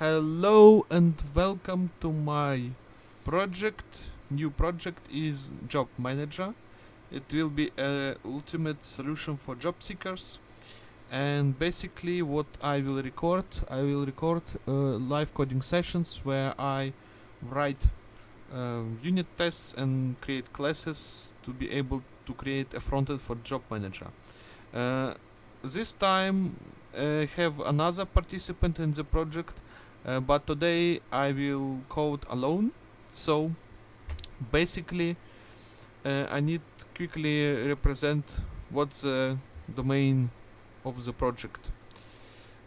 Hello and welcome to my project. New project is Job Manager. It will be a ultimate solution for job seekers. And basically, what I will record, I will record uh, live coding sessions where I write uh, unit tests and create classes to be able to create a frontend for Job Manager. Uh, this time I have another participant in the project, uh, but today I will code alone. So basically, uh, I need quickly represent what's the domain of the project.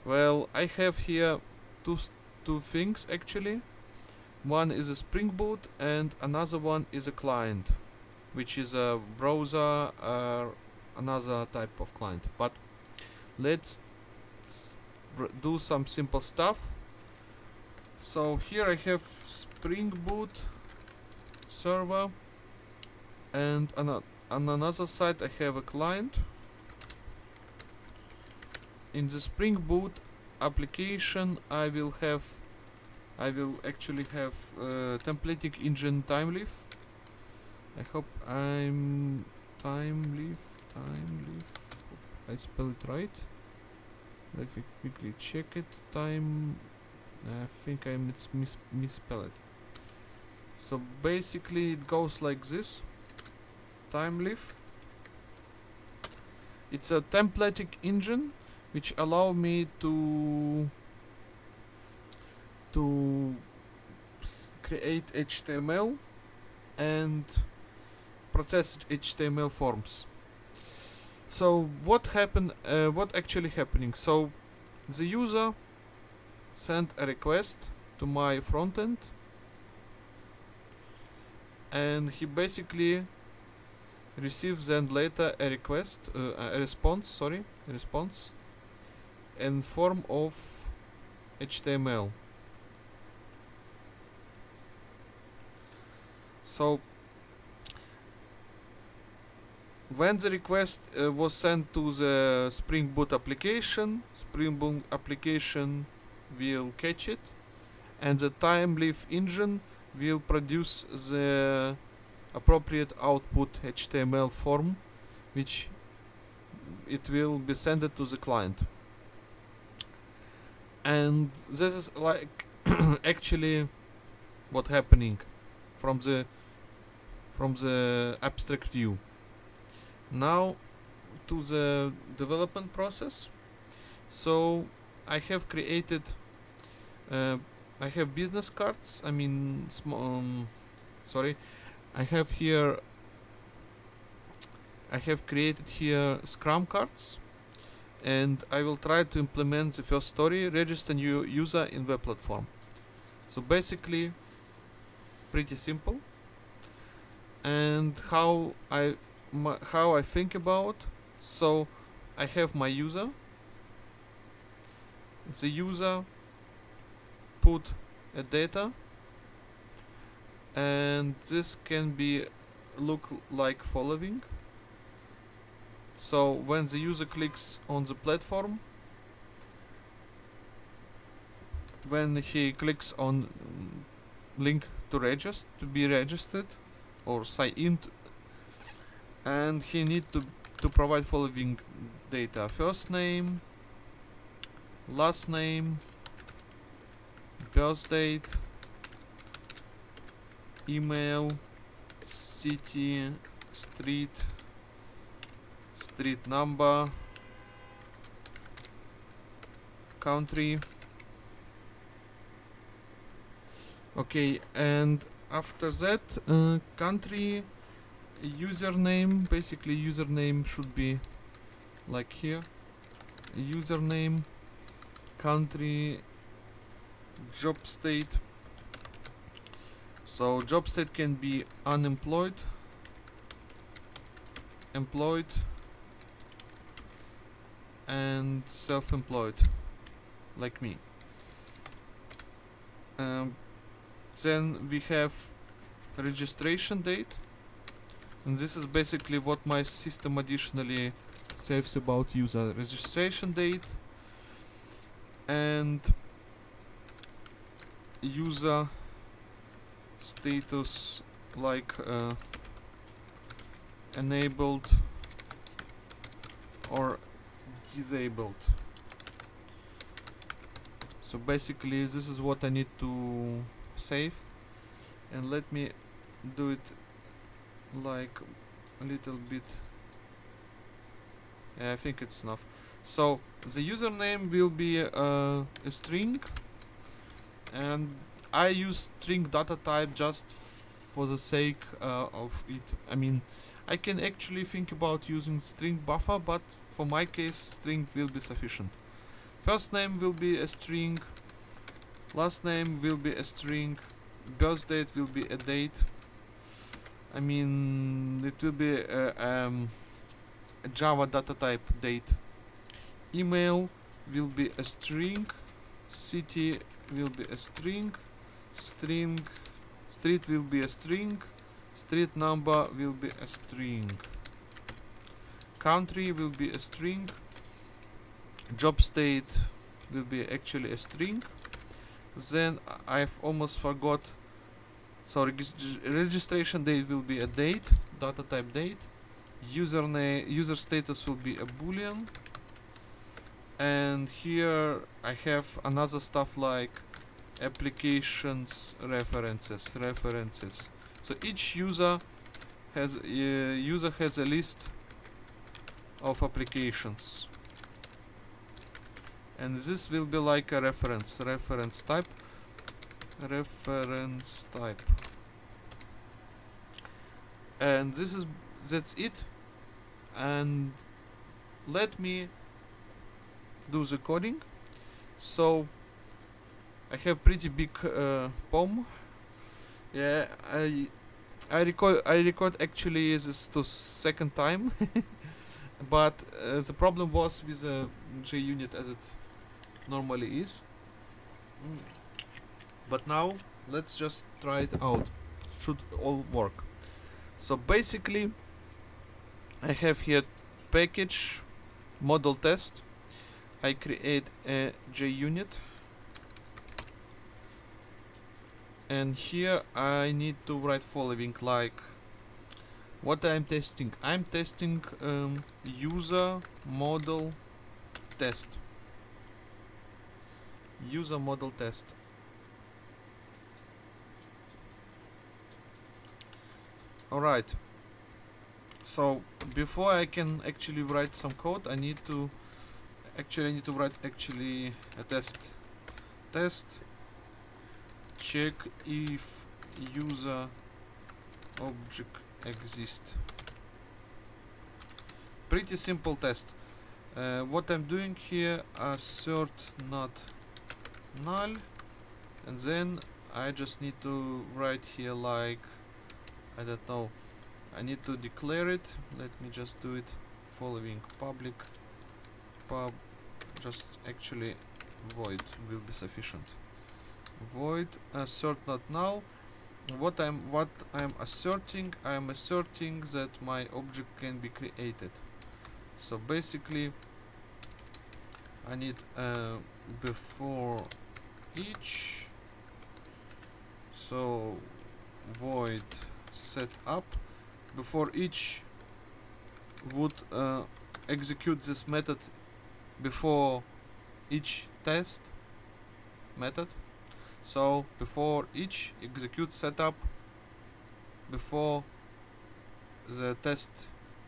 Well, I have here two two things actually. One is a Spring Boot and another one is a client, which is a browser or another type of client. But let's do some simple stuff. So here I have Spring Boot server and on, another side I have a client. In the Spring Boot application I will have I will actually have uh, templating engine thymeleaf. I hope I'm thymeleaf thymeleaf. I spell it right. Let me quickly check it. Time. I think I mis mis misspell it. So basically, it goes like this. Thymeleaf. It's a templating engine which allow me to to create HTML and process HTML forms. So what happened? Uh, what actually happening? So the user sent a request to my frontend, and he basically receives then later a request, uh, a response. Sorry, a response in form of HTML. So when the request uh, was sent to the Spring Boot application, Spring Boot application will catch it, and the Thymeleaf engine will produce the appropriate output HTML form, which it will be sent to the client. And this is like actually what happening from the from the abstract view. Now to the development process. So I have created. Uh, I have business cards. I mean, um, sorry, I have here. I have created here Scrum cards, and I will try to implement the first story. Register new user in web platform. So basically, pretty simple. And how I how I think about. So I have my user. The user put a data, and this can be look like following. So when the user clicks on the platform, when he clicks on link to register to be registered or sign in and he need to to provide following data first name last name birth date email city street street number country. Okay and after that uh, country username basically username should be like here. Username country job state. So job state can be unemployed employed and self-employed like me. Um, then we have registration date. And this is basically what my system additionally saves about user registration date. And user status like uh, enabled or disabled. So basically this is what I need to save. And let me do it like a little bit. Yeah, I think it's enough. So the username will be uh, a string and I use string data type just for the sake uh, of it. I mean I can actually think about using string buffer but for my case string will be sufficient. First name will be a string last name will be a string birth date will be a date. I mean it will be a, um, a Java data type date. Email will be a string city will be a string string street will be a string street number will be a string. Country will be a string job state will be actually a string. Then I've almost forgot so regis registration date will be a date data type date. Username user status will be a boolean and here I have another stuff like applications references references. So each user has uh, user has a list of applications. And this will be like a reference reference type reference type. And this is that's it. And let me do the coding. So I have pretty big uh, POM yeah I I record I record actually this to second time. But uh, the problem was with the JUnit as it normally is. Mm. but now let's just try it out. Should all work. So basically I have here package model test I create a JUnit. And here I need to write following like what I'm testing. I'm testing um, user model test. User model test. Alright. So before I can actually write some code I need to actually I need to write actually a test. Test. Check if user object exists pretty simple test. Uh, what I'm doing here assert not null. And then I just need to write here like I don't know. I need to declare it. Let me just do it following public pub just actually void will be sufficient. Void assert not null. What I'm what I'm asserting I'm asserting that my object can be created. So basically I need uh, before each so void set up. Before each would uh, execute this method before each test method. So before each execute setup before the test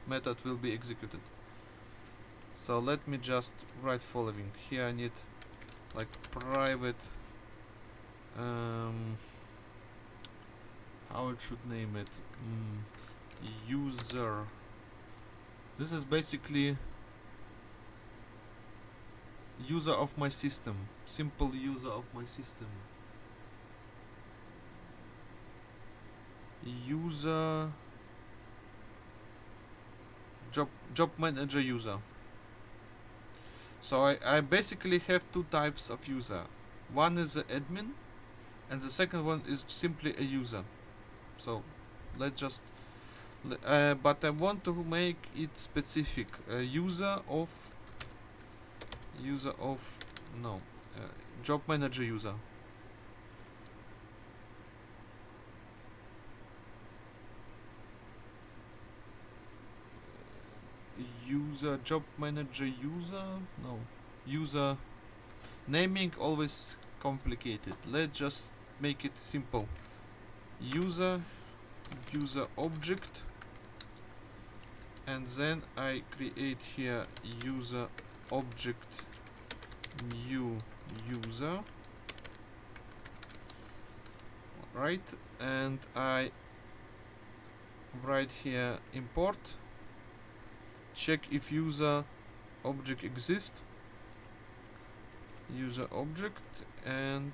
method will be executed. So let me just write following. Here I need like private um, how it should name it? Mm, user. This is basically user of my system. Simple user of my system. User. Job job manager user. So I, I basically have two types of user. One is the admin and the second one is simply a user. So let's just uh, but I want to make it specific. A user of user of no uh, job manager user. User job manager user no. User naming always complicated. Let's just make it simple. User user object. And then I create here user object new user. Right and I write here import. Check if user object exists user object and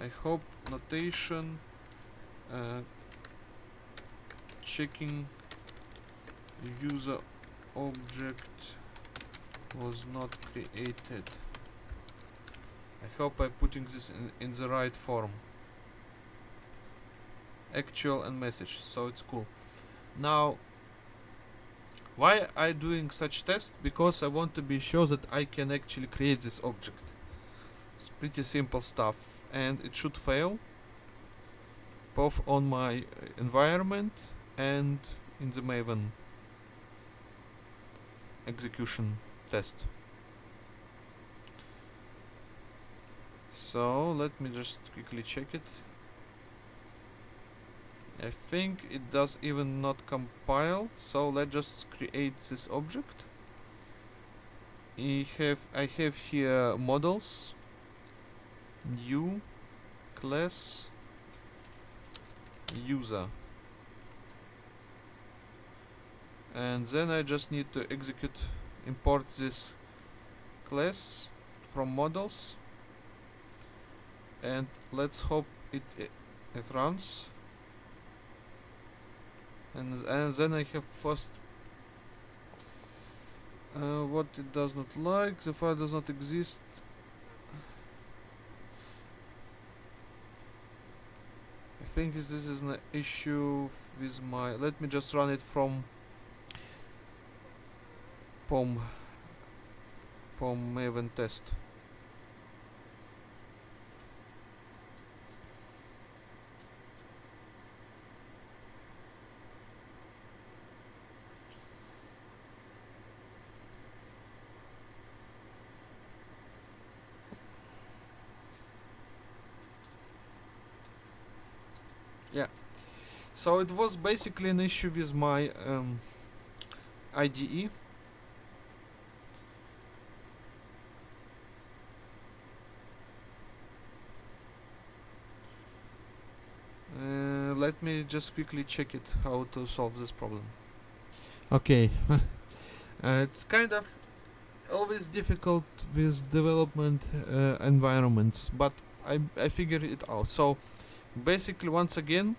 I hope notation uh, checking user object was not created. I hope I'm putting this in, in the right form. Actual and message so it's cool. Now why I doing such test? Because I want to be sure that I can actually create this object. It's pretty simple stuff and it should fail both on my environment and in the Maven execution test. So let me just quickly check it. I think it does even not compile so let's just create this object. I have I have here models. New class user. And then I just need to execute import this class from models. And let's hope it it, runs. And and then I have first uh, what it does not like. The file does not exist. I think this is an issue with my let me just run it from POM POM Maven test. Yeah. So it was basically an issue with my um, IDE Uh, let me just quickly check it how to solve this problem. Okay. Uh, it's kind of always difficult with development uh, environments but I, I figured it out. So basically once again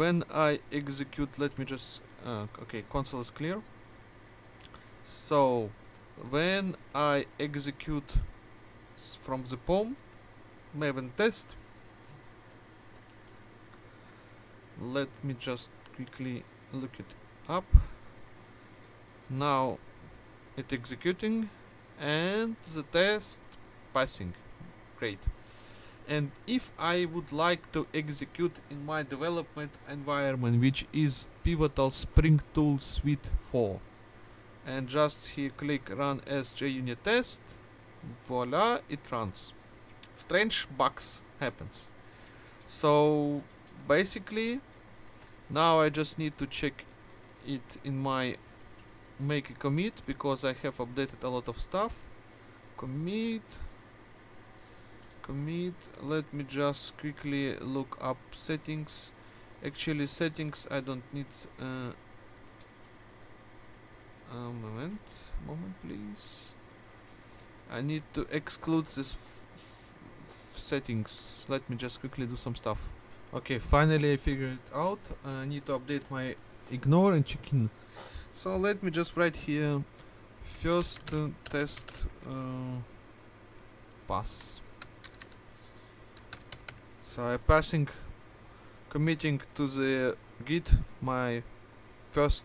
when I execute let me just uh, okay console is clear. So when I execute from the POM Maven test let me just quickly look it up. Now it executing and the test passing. Great. And if I would like to execute in my development environment which is Pivotal Spring Tool Suite 4 and just here click run as JUnit test voila it runs. Strange bugs happens. So basically now I just need to check it in my make a commit because I have updated a lot of stuff. Commit commit. Let me just quickly look up settings. Actually settings I don't need uh, a moment moment please. I need to exclude this settings. Let me just quickly do some stuff okay finally I figured it out. I need to update my ignore and check in. So let me just write here first uh, test uh, pass. So I'm passing committing to the git my first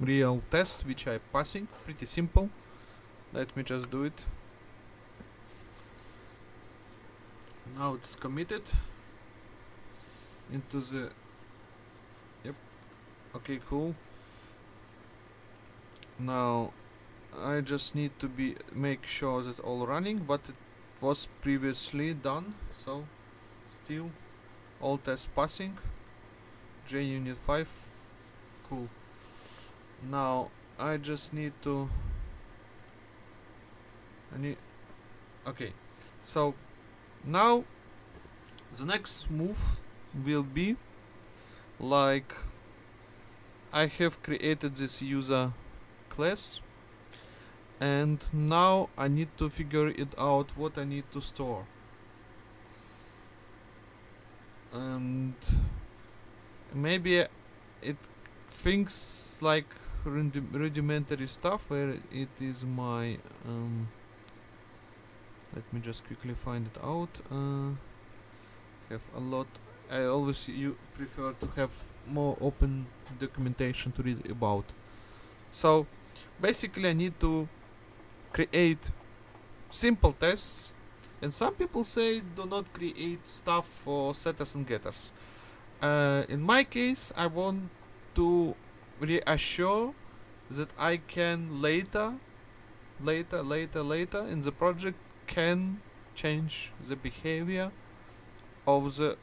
real test which I passing pretty simple. Let me just do it. Now it's committed into the yep. Okay cool. Now I just need to be make sure that all running but it was previously done so still all tests passing. JUnit 5 cool. Now I just need to I need okay so now the next move will be. Like I have created this user class. And now I need to figure it out what I need to store. And maybe it thinks like rudi rudimentary stuff where it is my um, let me just quickly find it out. Uh, have a lot I always you prefer to have more open documentation to read about. So basically I need to create simple tests and some people say do not create stuff for setters and getters. Uh, in my case I want to reassure that I can later later later later in the project can change the behavior of the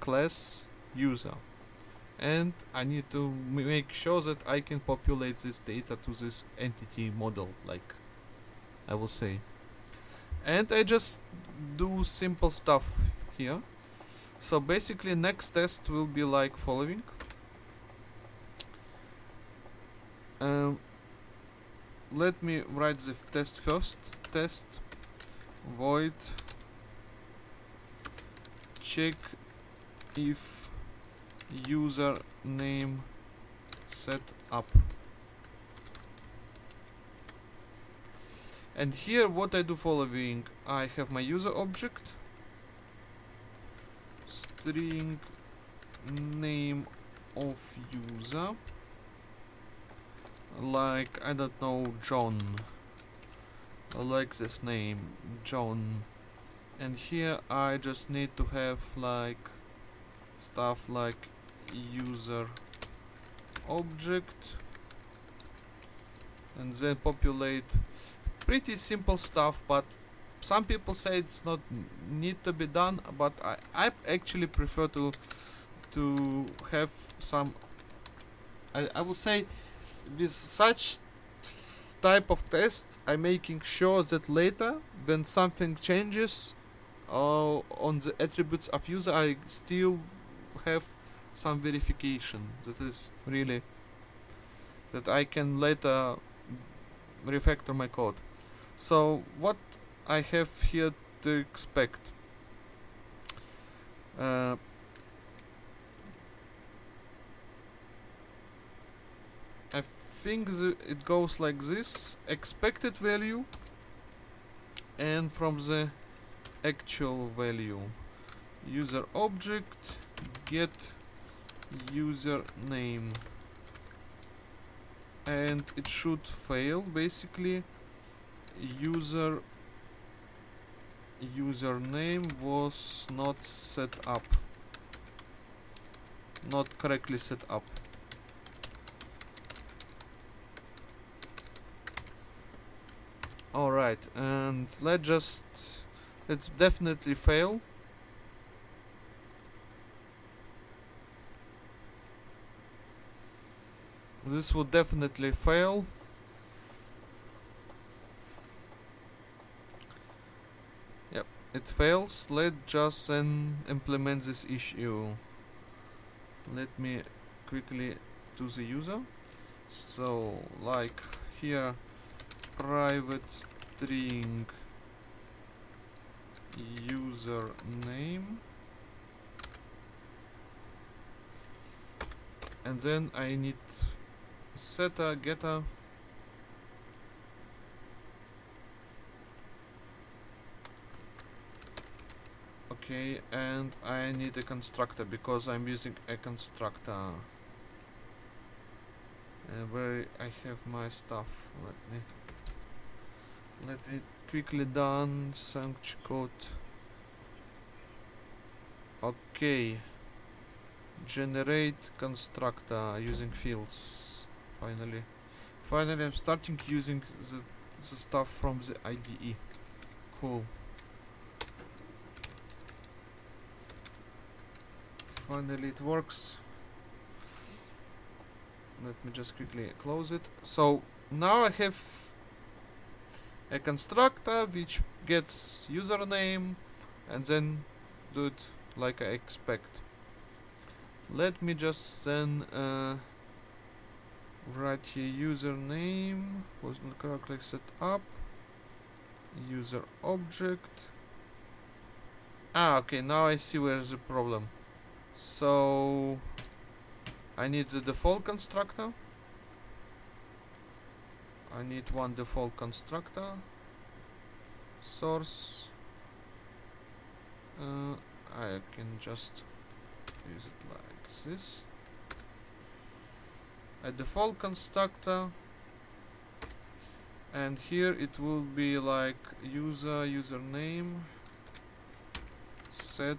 class user. And I need to make sure that I can populate this data to this entity model like I will say. And I just do simple stuff here. So basically next test will be like following. Um, let me write the test first. Test void check if user name set up and here what I do following I have my user object string name of user like I don't know John. I like this name John. And here I just need to have like stuff like user object and then populate. Pretty simple stuff but some people say it's not need to be done but I, I actually prefer to to have some I, I would say with such type of test I'm making sure that later when something changes uh, on the attributes of user I still have some verification. That is really that I can later refactor my code. So what I have here to expect uh, I think it goes like this. Expected value and from the actual value. User object get username. And it should fail basically. User username was not set up. Not correctly set up. Alright and let's just let's definitely fail this will definitely fail. Yep it fails. Let's just then implement this issue. Let me quickly to the user. So like here private string user name and then I need setter getter okay and I need a constructor because I'm using a constructor. Uh, where I have my stuff let me let me quickly done sanct code. Okay generate constructor using fields finally Finally, I'm starting using the, the stuff from the IDE. Cool. Finally, it works. Let me just quickly close it. So now I have a constructor which gets username and then do it like I expect. Let me just then uh, write here username was not correctly set up. User object. Ah okay now I see where's the problem. So I need the default constructor. I need one default constructor. Source. Uh, I can just use it like this a default constructor. And here it will be like user username set.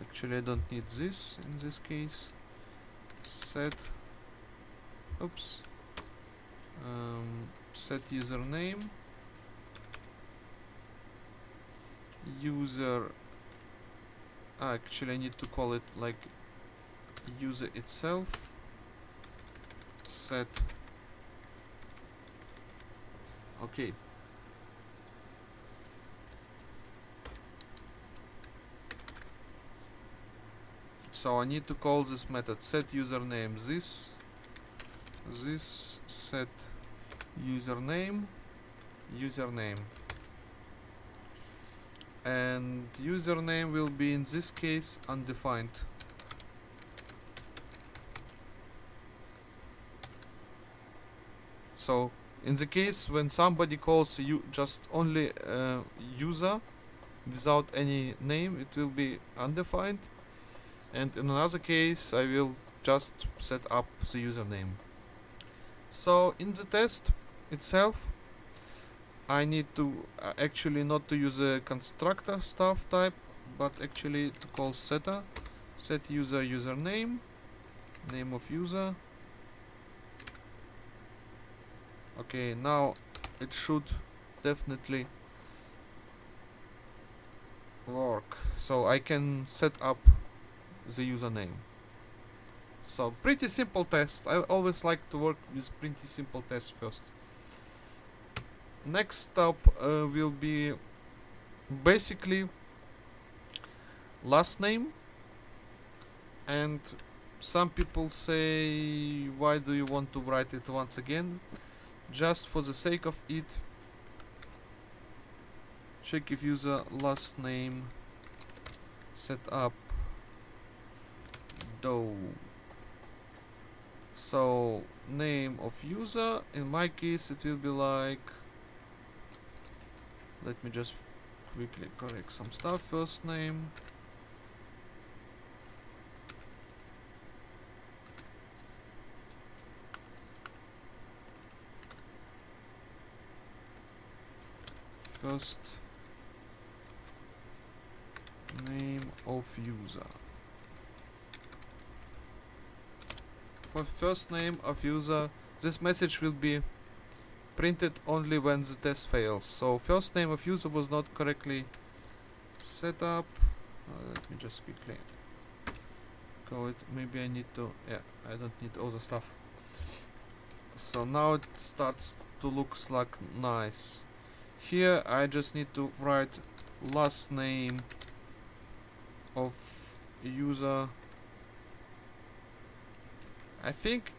Actually I don't need this in this case. Set. Oops. Um, set username. User actually I need to call it like user itself. Set. Okay. So I need to call this method set username this this set username username and username will be in this case undefined. So in the case when somebody calls you just only uh, user without any name it will be undefined. And in another case I will just set up the username. So in the test itself I need to uh, actually not to use a constructor stuff type but actually to call setter. Set user username name of user. Okay now it should definitely work. So I can set up the username. So pretty simple test. I always like to work with pretty simple tests first next step uh, will be basically last name. And some people say why do you want to write it once again? Just for the sake of it check if user last name set up. Do so name of user. In my case it will be like let me just quickly correct some stuff. First name. First name of user. For first name of user this message will be printed only when the test fails. So first name of user was not correctly set up. Uh, let me just quickly go it maybe I need to yeah I don't need all the stuff. So now it starts to look like nice. Here I just need to write last name of user. I think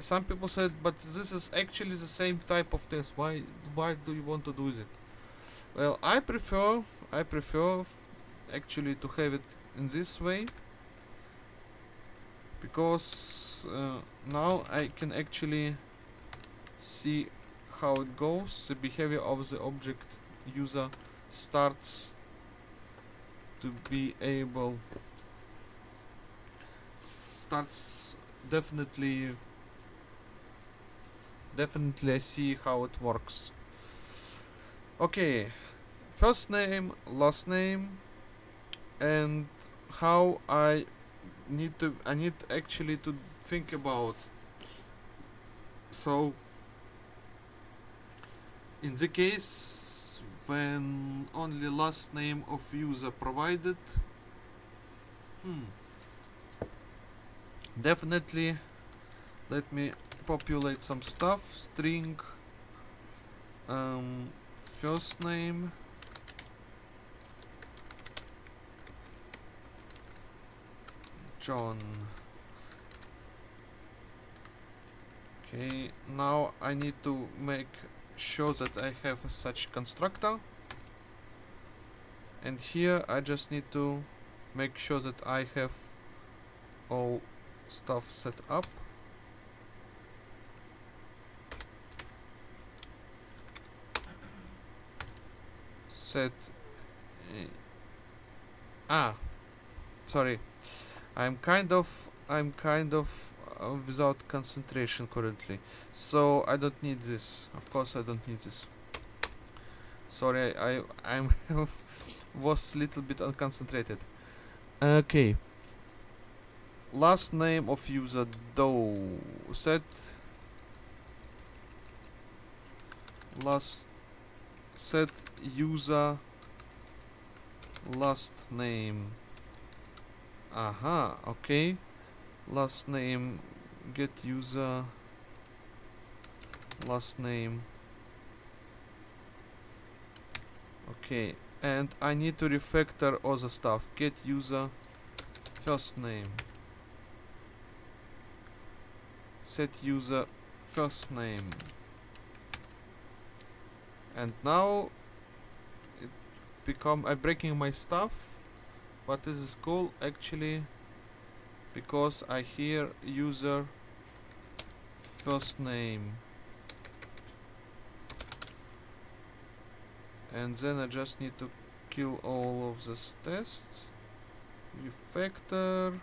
some people said but this is actually the same type of test. Why why do you want to do it well I prefer I prefer actually to have it in this way because uh, now I can actually see how it goes. The behavior of the object user starts to be able starts definitely definitely see how it works. Okay first name last name and how I need to I need actually to think about. So in the case when only last name of user provided hmm definitely let me populate some stuff. String. Um, first name. John. Okay now I need to make sure that I have such constructor. And here I just need to make sure that I have all stuff set up set uh, ah sorry. I'm kind of I'm kind of uh, without concentration currently. So I don't need this. Of course I don't need this. Sorry I, I I'm was little bit unconcentrated. Okay. Last name of user though. Set. Last set user last name. Aha okay. Last name get user last name. Okay and I need to refactor other stuff. Get user first name. Set user first name and now it become I'm breaking my stuff. But this is cool actually because I hear user first name. And then I just need to kill all of these tests. Refactor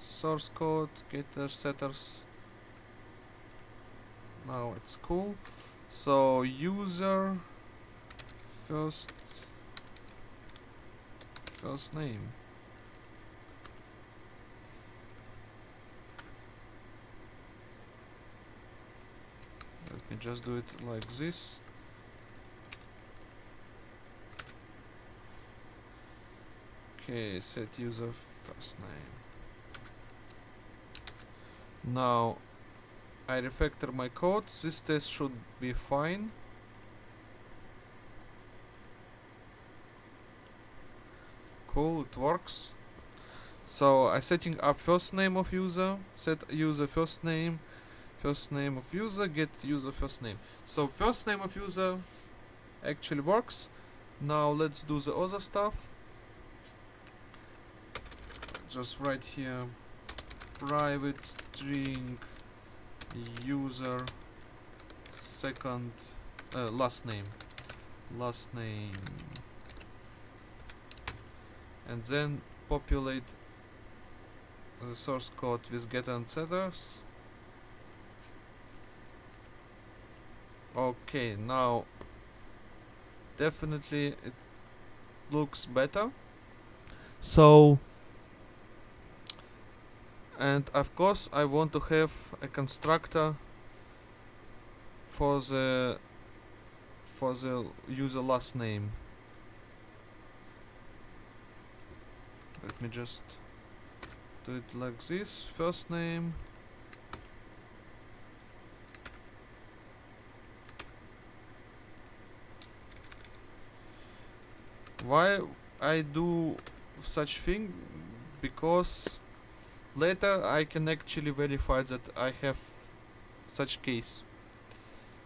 source code getter setters. Now it's cool so user first first name. Let me just do it like this. Okay set user first name. Now I refactor my code. This test should be fine. Cool it works. So I setting up first name of user. Set user first name first name of user get user first name. So first name of user actually works. Now let's do the other stuff. Just write here. Private string user second uh, last name. Last name. And then populate the source code with getter and setters. Okay now definitely it looks better. So and of course I want to have a constructor for the for the user last name. Let me just do it like this. First name. Why I do such thing? Because later I can actually verify that I have such case.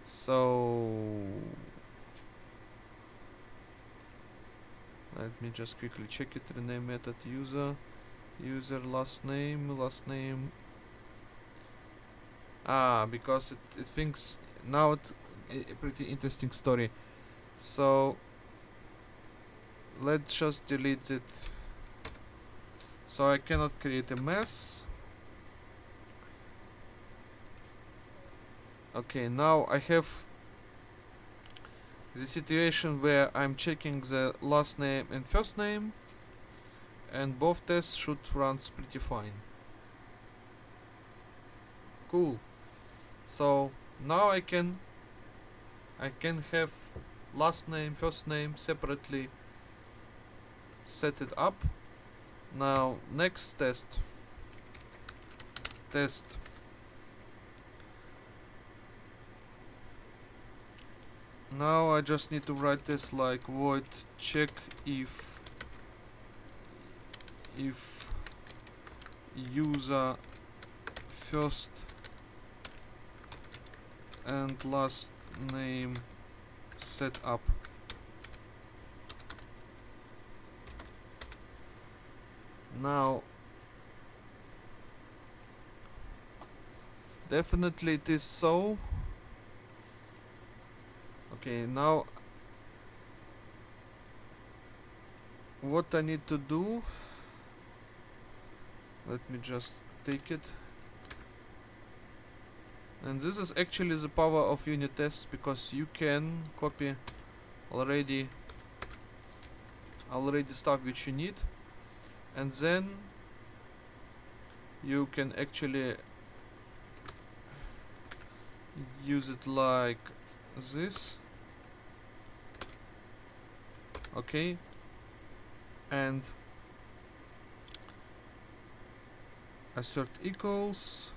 So let me just quickly check it. Rename method user user last name last name. Ah because it, it thinks now it a pretty interesting story. So let's just delete it so I cannot create a mess. Okay now I have the situation where I'm checking the last name and first name and both tests should run pretty fine. Cool. So now I can I can have last name first name separately set it up now next test. Test. Now I just need to write this like void check if if user first and last name set up now definitely it is so. Okay now what I need to do let me just take it. And this is actually the power of unit tests because you can copy already already stuff which you need and then you can actually use it like this. Okay. And assert equals.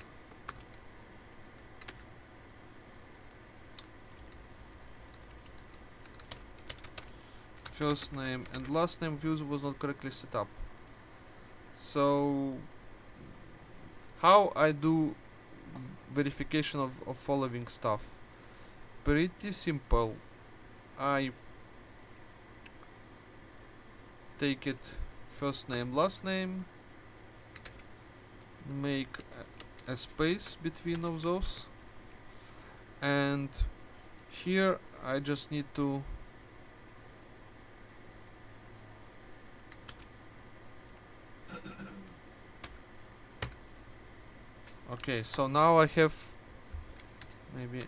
First name and last name user was not correctly set up so how I do verification of, of following stuff? Pretty simple. I take it first name last name make a, a space between of those and here I just need to okay so now I have maybe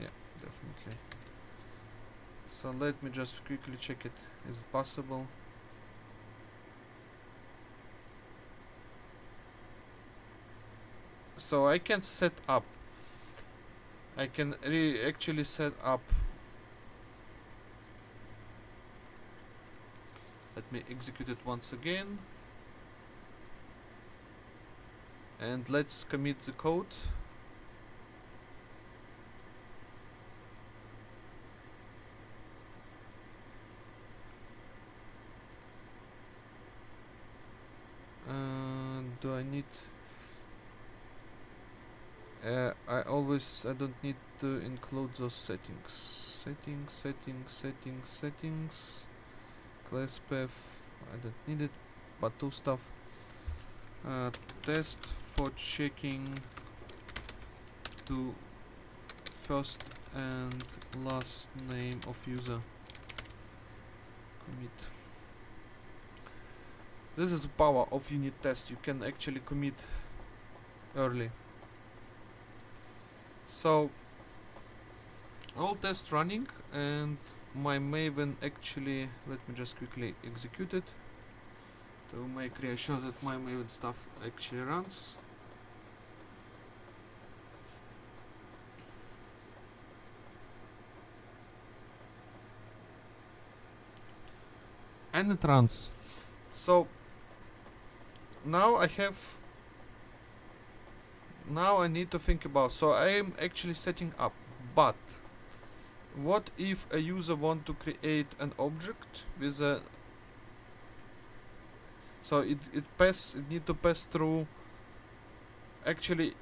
yeah definitely. So let me just quickly check it. Is it possible? So I can set up. I can re actually set up. Let me execute it once again and let's commit the code. Uh, do I need uh, I always I don't need to include those settings. Settings settings settings settings. Class path I don't need it but two stuff. Uh, test for checking to first and last name of user commit. This is the power of unit test. You can actually commit early. So all tests running and my maven actually let me just quickly execute it to make sure that my maven stuff actually runs and it runs so now I have now I need to think about so I am actually setting up but what if a user want to create an object with a so it it pass it need to pass through actually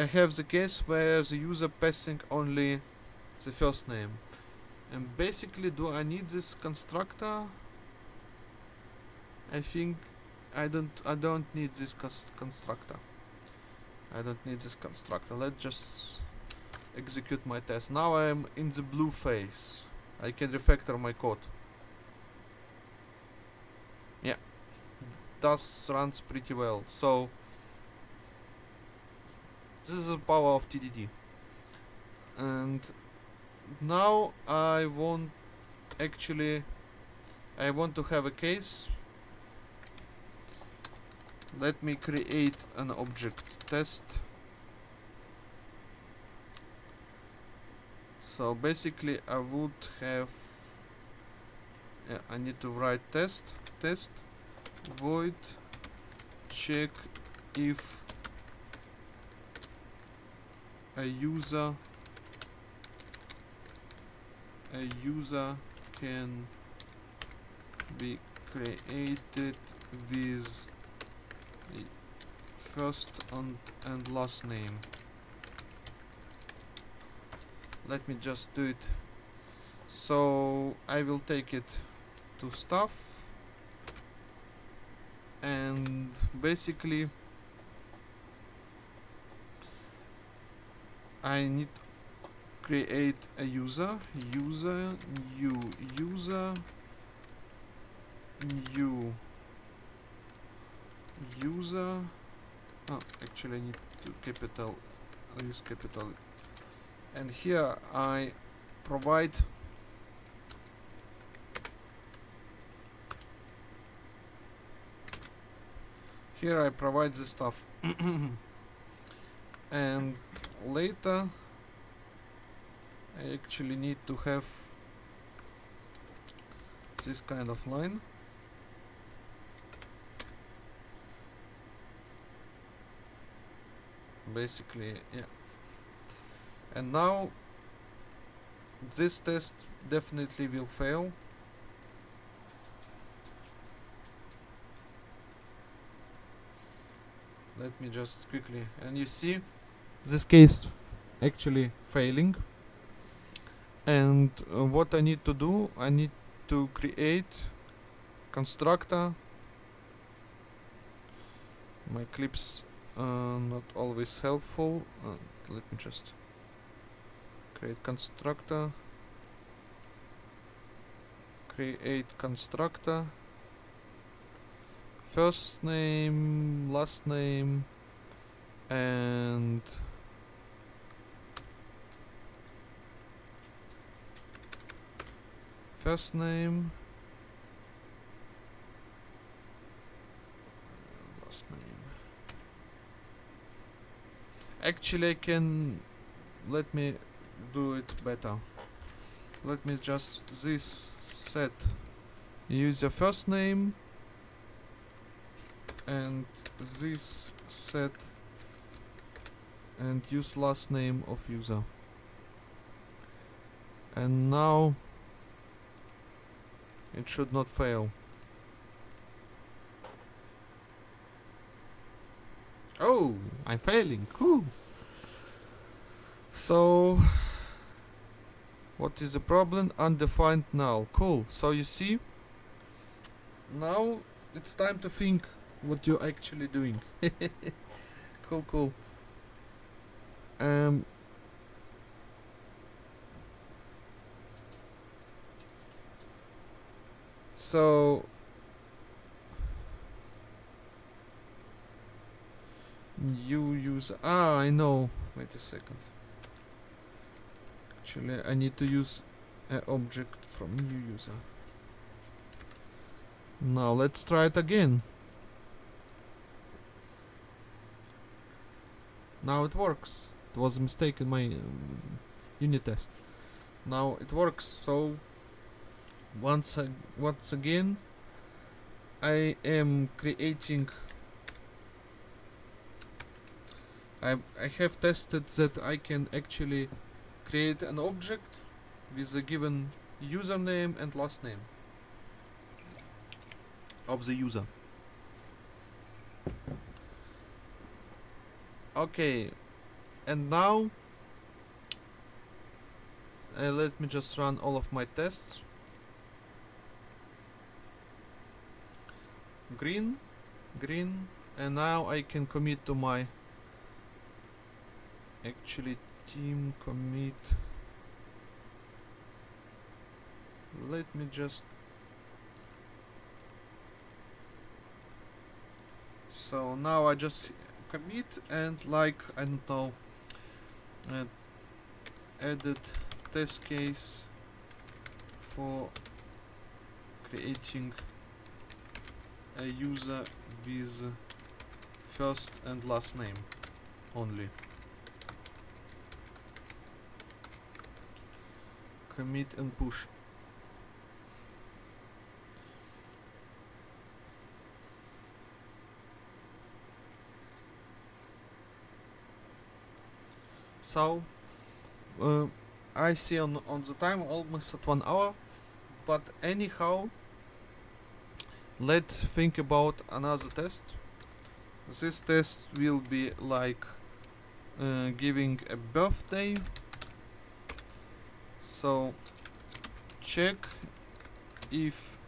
I have the case where the user passing only the first name and basically do I need this constructor? I think I don't I don't need this constructor. I don't need this constructor. Let's just execute my test. Now I am in the blue phase. I can refactor my code. Yeah. Does runs pretty well. So this is the power of TDD and now I want actually I want to have a case. Let me create an object test. So basically I would have yeah, I need to write test test void check if a user a user can be created with first and, and last name. Let me just do it. So I will take it to stuff and basically I need create a user user new user new user. Oh actually I need to capital I use capital. And here I provide here I provide the stuff. And later I actually need to have this kind of line. Basically yeah. And now this test definitely will fail. Let me just quickly and you see this case actually failing and uh, what I need to do I need to create constructor. My Eclipse uh, not always helpful. Uh, let me just create constructor. Create constructor. First name last name and first name. Last name. Actually I can let me do it better. Let me just this set. Use the first name and this set and use last name of user. And now it should not fail. Oh I'm failing. Cool so what is the problem? Undefined null. Cool. So you see now it's time to think what you're actually doing. Cool cool. Um so you use ah I know. Wait a second. Actually I need to use an object from new user. Now let's try it again. Now it works. It was a mistake in my um, unit test. Now it works so once once again I am creating I, I have tested that I can actually create an object with a given username and last name of the user. Okay and now uh, let me just run all of my tests green green and now I can commit to my actually team commit. Let me just so now I just commit and like I don't know uh, edit test case for creating a user with first and last name only. Commit and push. So uh, I see on on the time almost at one hour but anyhow let's think about another test. This test will be like uh, giving a birthday. So check if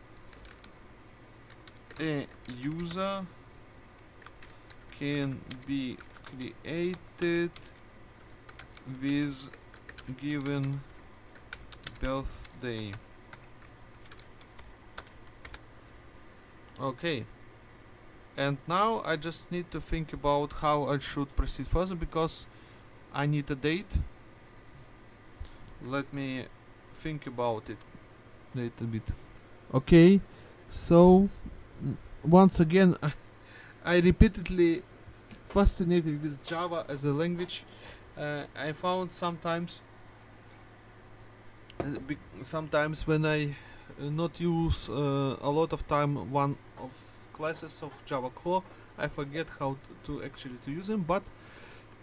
a user can be created with given birthday okay. And now I just need to think about how I should proceed further because I need a date. Let me think about it a little bit. Okay. So mm, once again I, repeatedly fascinated with Java as a language. Uh, I found sometimes uh, sometimes when I not use uh, a lot of time one of classes of Java core. I forget how to actually to use them but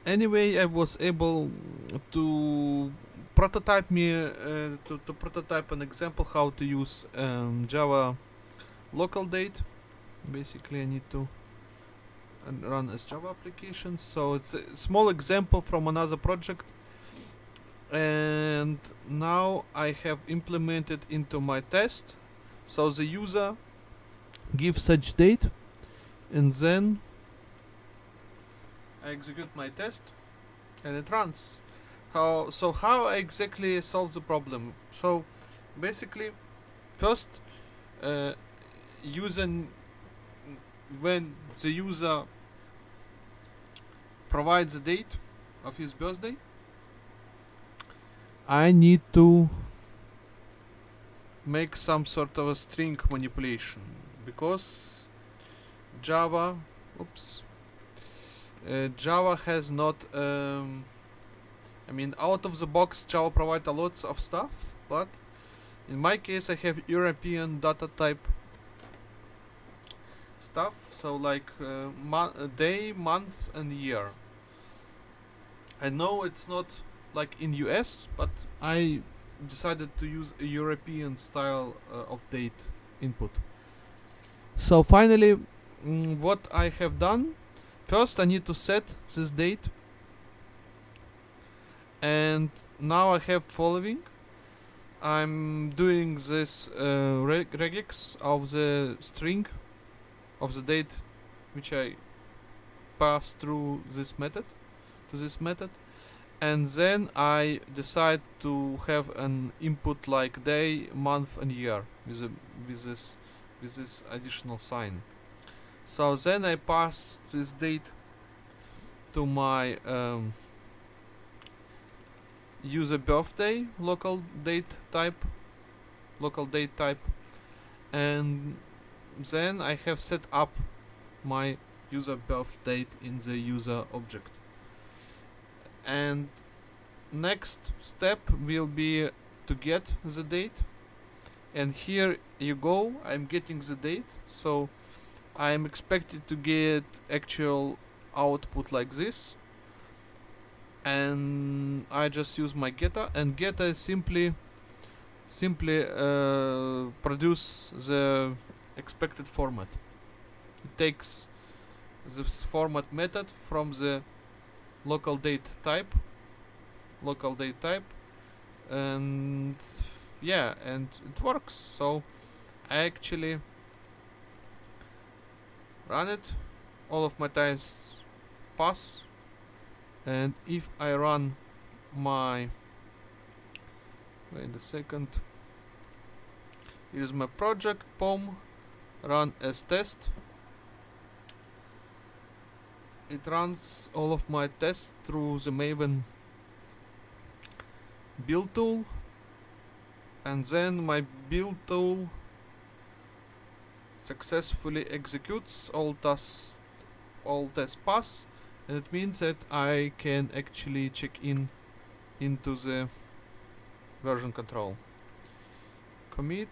anyway I was able to prototype me uh, to, to prototype an example how to use um, Java local date. Basically I need to run as Java application. So it's a small example from another project and now I have implemented into my test. So the user gives such date and then I execute my test and it runs. How so how I exactly solve the problem? So basically first uh, user when the user provides the date of his birthday I need to make some sort of a string manipulation because Java oops uh, Java has not um, I mean out of the box Java provide a lots of stuff but in my case I have European data type stuff so like uh, mo- day month and year. I know it's not like in US but I decided to use a European style uh, of date input. So finally mm, what I have done first I need to set this date. And now I have following. I'm doing this uh, reg- regex of the string of the date which I pass through this method to this method and then I decide to have an input like day, month and year with a, with this with this additional sign. So then I pass this date to my um, user birthday local date type local date type and then I have set up my user birth date in the user object and next step will be to get the date. And here you go I'm getting the date. So I'm expected to get actual output like this. And I just use my getter and getter simply simply uh, produce the expected format. It takes this format method from the local date type local date type and yeah and it works. So I actually run it. All of my times pass. And if I run my wait a second. Here's my project. Pom run as test it runs all of my tests through the maven build tool and then my build tool successfully executes all tasks all tests pass. And it means that I can actually check in into the version control. Commit.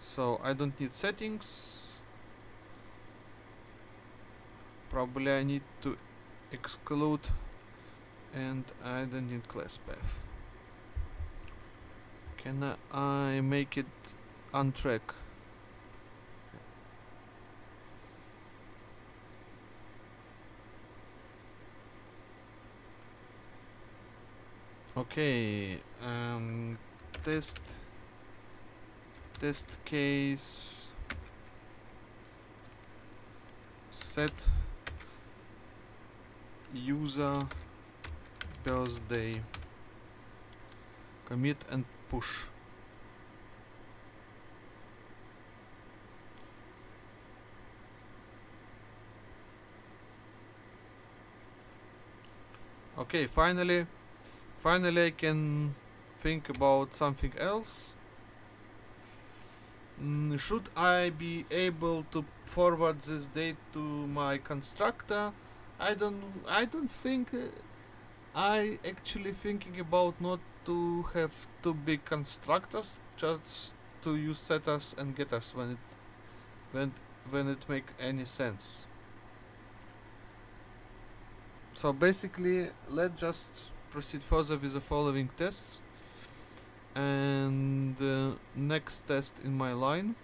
So I don't need settings probably I need to exclude and I don't need class path. Can I make it on track okay um test test case set user birthday commit and push okay finally finally I can think about something else Mm, should I be able to forward this date to my constructor? I don't. I don't think. Uh, I actually thinking about not to have two big constructors, just to use setters and getters when it when when it make any sense. So basically, let's just proceed further with the following tests and uh, next test in my line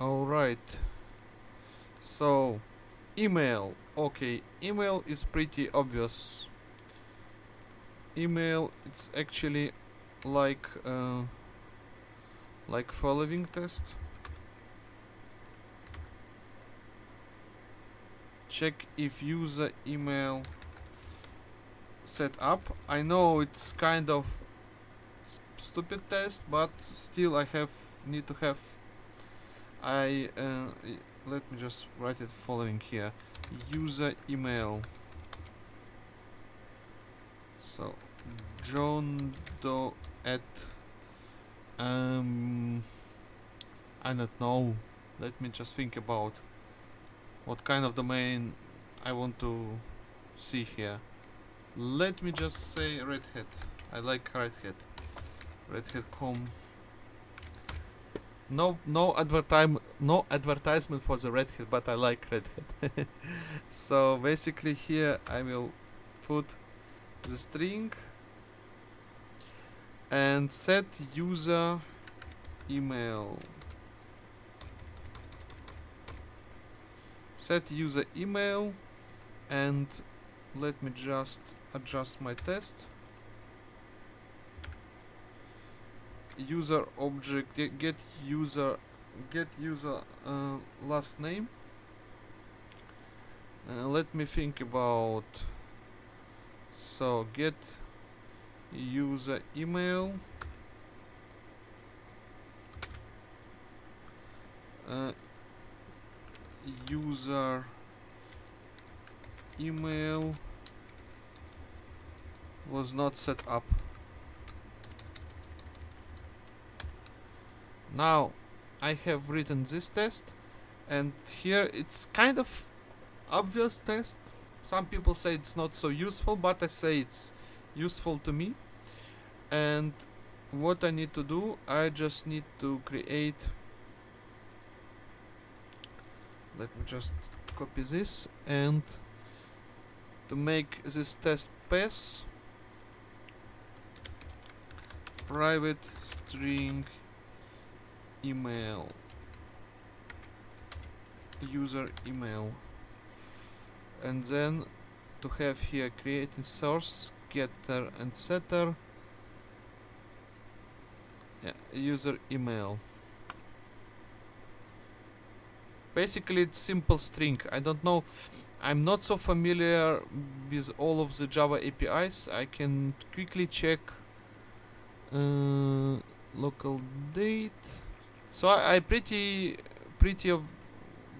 alright so email okay email is pretty obvious email it's actually like uh, like following test check if user email set up. I know it's kind of stupid test, but still I have need to have. I uh, let me just write it following here. User email. So John Doe at um I don't know. Let me just think about what kind of domain I want to see here. Let me just say Red Hat. I like Red Hat. Red Hat com. No, no advertisement, no advertisement for the Red Hat, but I like Red Hat. so basically here I will put the string and set user email. Set user email and let me just adjust my test user object get user get user uh, last name uh, let me think about so get user email uh, user email was not set up. Now I have written this test and here it's kind of obvious test. Some people say it's not so useful but I say it's useful to me. And what I need to do, I just need to create let me just copy this and to make this test pass private string email. User email. And then to have here creating source getter and setter. Yeah, user email. Basically it's simple string. I don't know. I'm not so familiar with all of the Java APIs I can quickly check uh, local date so I, I pretty pretty of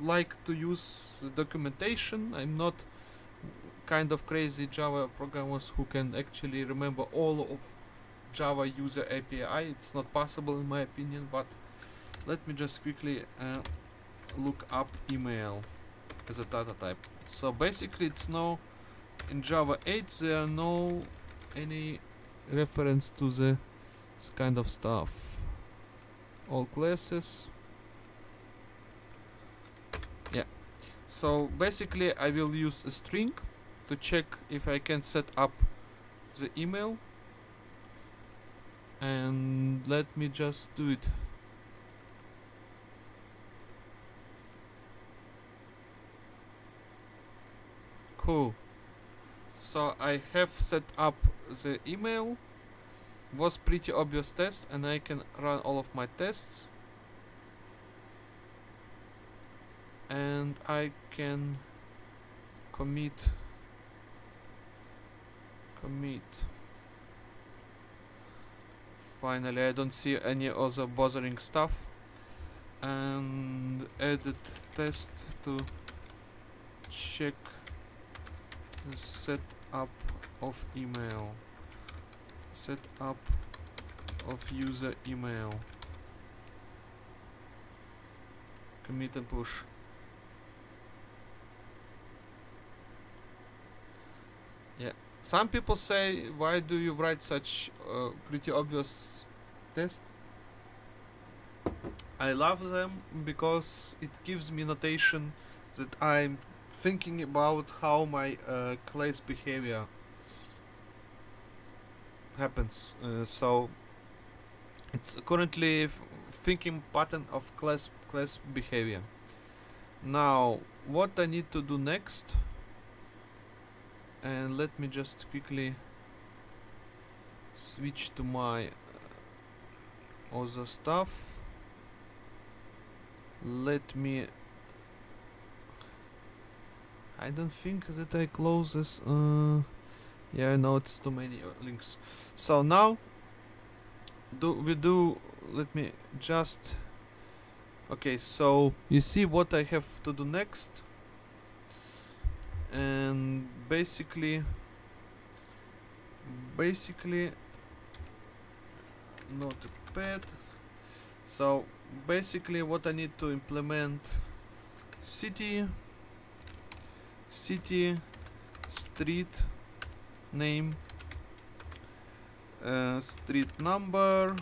like to use the documentation I'm not kind of crazy Java programmers who can actually remember all of Java user API. It's not possible in my opinion, but let me just quickly uh, look up email as a data type. So basically it's no in Java 8 there are no any reference to the this kind of stuff. All classes. Yeah. So basically I will use a string to check if I can set up the email and let me just do it cool so I have set up the email was pretty obvious test and I can run all of my tests. And I can commit commit. Finally I don't see any other bothering stuff. And edit test to check the setup of email setup of user email. Commit and push. Yeah. Some people say why do you write such uh, pretty obvious test? I love them because it gives me notation that I'm thinking about how my uh, class behavior happens uh, so it's currently thinking pattern of class class behavior. Now what I need to do next and let me just quickly switch to my other stuff. Let me I don't think that I close this uh, yeah I know it's too many uh, links. So now do we do let me just okay so you see what I have to do next? And basically basically notepad so basically what I need to implement city city street name. Uh, street number.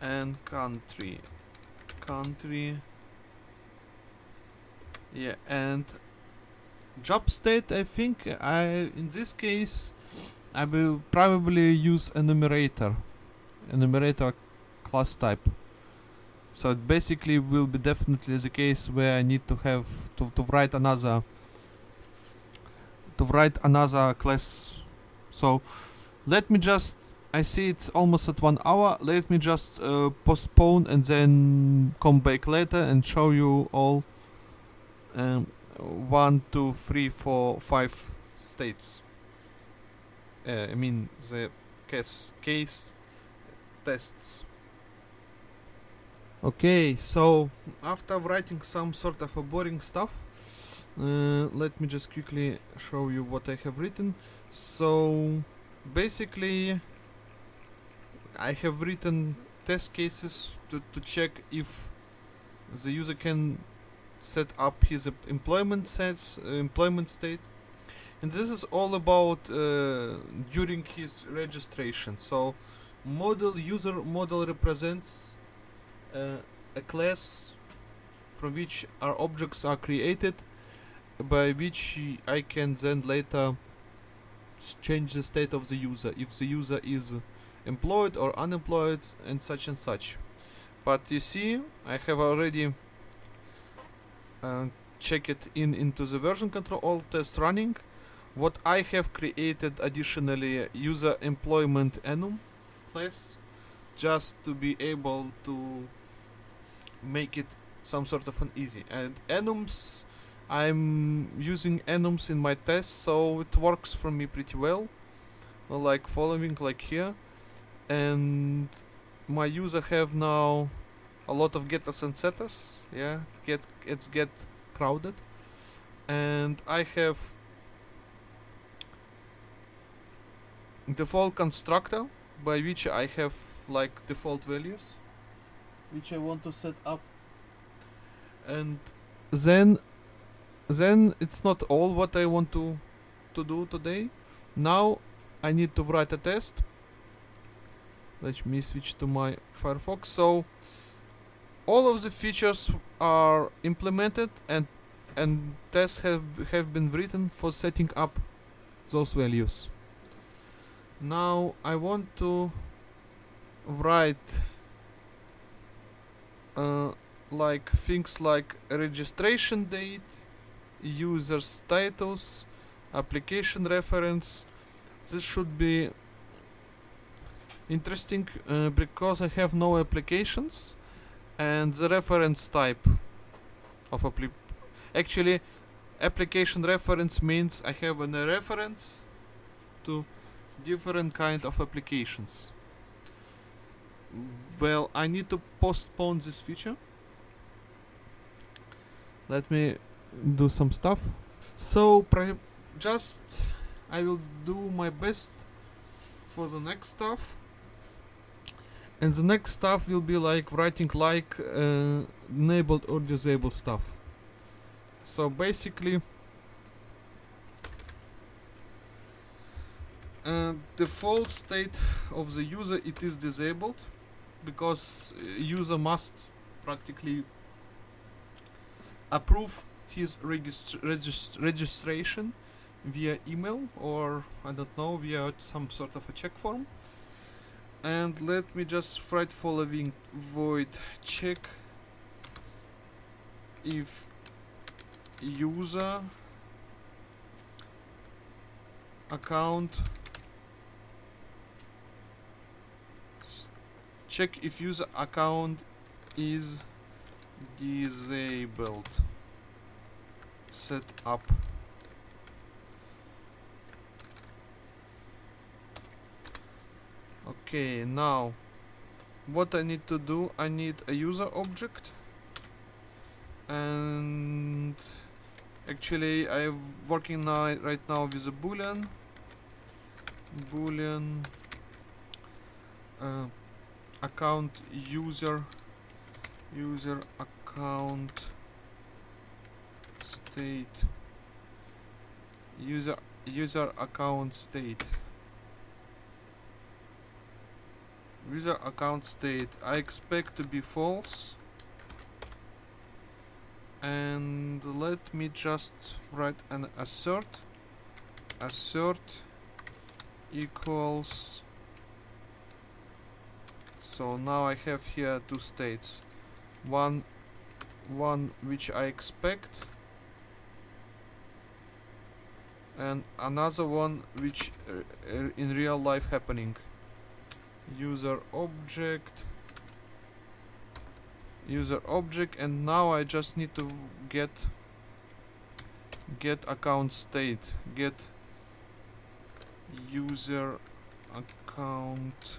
And country. Country. Yeah and job state I think I in this case I will probably use enumerator enumerator class type. So it basically will be definitely the case where I need to have to, to write another to write another class so let me just I see it's almost at one hour let me just uh, postpone and then come back later and show you all um, one, two, three, four, five states. Uh, I mean the case case tests. Okay, so after writing some sort of a boring stuff, uh, let me just quickly show you what I have written. So basically, I have written test cases to, to check if the user can set up his employment sets, uh, employment state. And this is all about uh, during his registration. So model user model represents uh, a class from which our objects are created by which I can then later change the state of the user if the user is employed or unemployed and such and such. But you see I have already uh, check it in into the version control all tests running. What I have created additionally user employment enum class just to be able to make it some sort of an easy. And enums I'm using enums in my tests so it works for me pretty well. Like following like here. And my user have now a lot of getters and setters. Yeah get it's get crowded. And I have default constructor by which I have like default values which I want to set up. And then then it's not all what I want to to do today. Now I need to write a test. Let me switch to my Firefox. So all of the features are implemented and and tests have have been written for setting up those values. Now I want to write uh, like things like registration date user status application reference. This should be interesting uh, because I have no applications and the reference type of actually application reference means I have a reference to different kind of applications. Well I need to postpone this feature. Let me do some stuff. So just I will do my best for the next stuff. And the next stuff will be like writing like uh, enabled or disabled stuff. So basically uh, default state of the user it is disabled because uh, user must practically approve his regist regist registration via email or I don't know via some sort of a check form. And let me just write following void check if user account check if user account is disabled set up. Okay now what I need to do I need a user object. And actually I'm working now right now with a boolean. Boolean uh, account user user account state. User user account state. User account state. I expect to be false. And let me just write an assert. Assert equals so now I have here two states. One one which I expect and another one which uh, in real life happening. User object. User object and now I just need to get get account state. Get user account.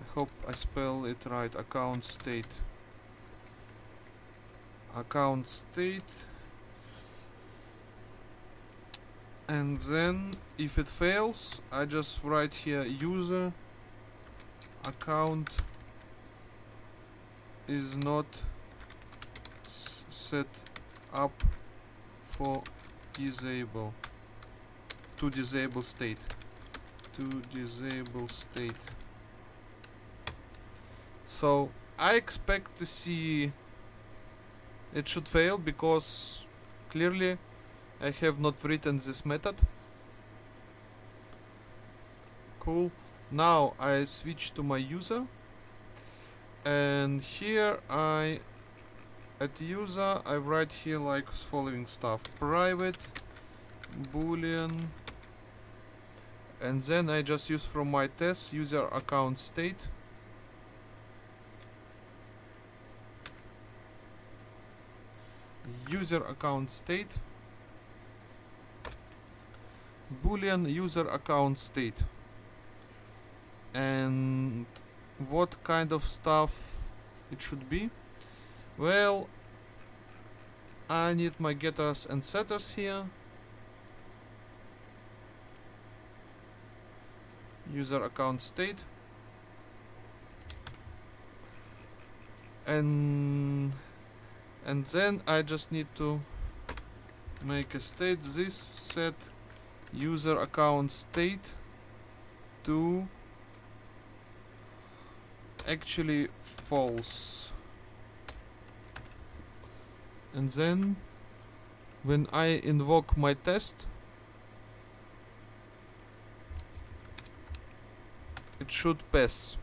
I hope I spell it right. Account state. Account state and then if it fails I just write here user account is not set up for disable to disable state to disable state. So I expect to see it should fail because clearly I have not written this method. Cool. Now I switch to my user. And here I at user I write here like following stuff. Private boolean and then I just use from my test user account state. User account state boolean user account state. And what kind of stuff it should be? Well I need my getters and setters here. User account state. And and then I just need to make a state this set user account state to actually false. And then when I invoke my test it should pass.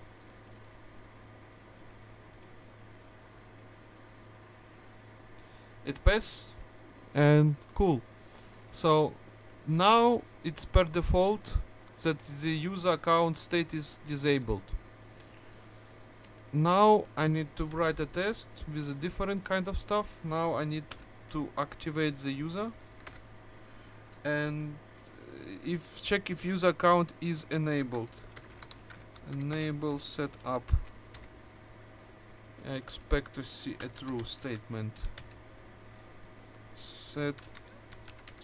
It pass and cool. So now it's per default that the user account state is disabled. Now I need to write a test with a different kind of stuff. Now I need to activate the user. And uh, if check if user account is enabled. Enable setup. I expect to see a true statement. Set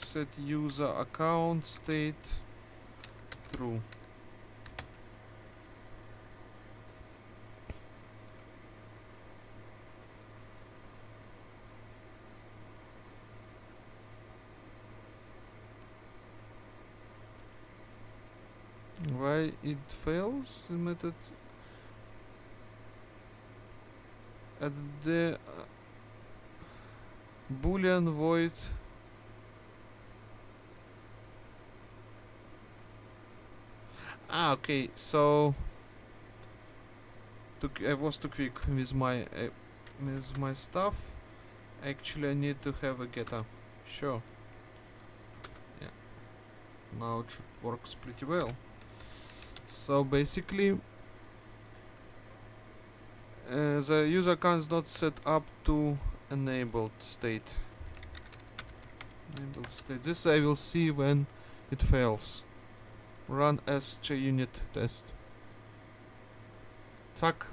set user account state true. Why it fails? The method at the uh, boolean void ah okay so too I was too quick with my uh, with my stuff. Actually I need to have a getter sure. Yeah. Now it works pretty well. So basically uh, the user account is not set up to enabled state. Enabled state. This I will see when it fails run as JUnit test. Tack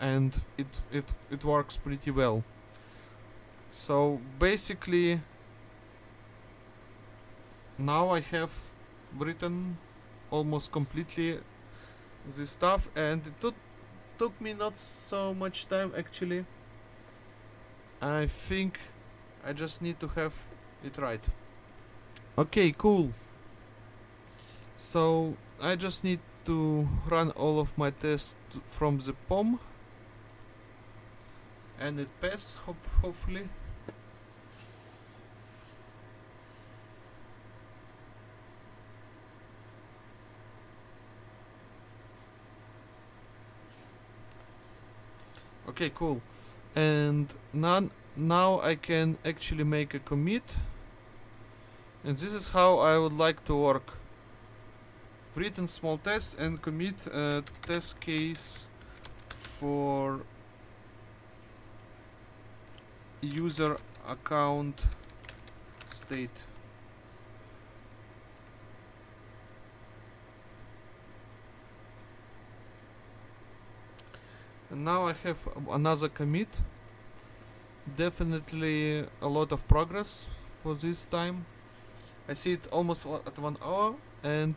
and it it it works pretty well. So basically now I have written almost completely this stuff and it took took me not so much time actually. I think I just need to have it right. Okay cool so I just need to run all of my tests from the POM and it pass hope hopefully. Okay cool. And now now I can actually make a commit. And this is how I would like to work written small test and commit a test case for user account state. And now I have another commit. Definitely a lot of progress for this time. I see it almost at one hour and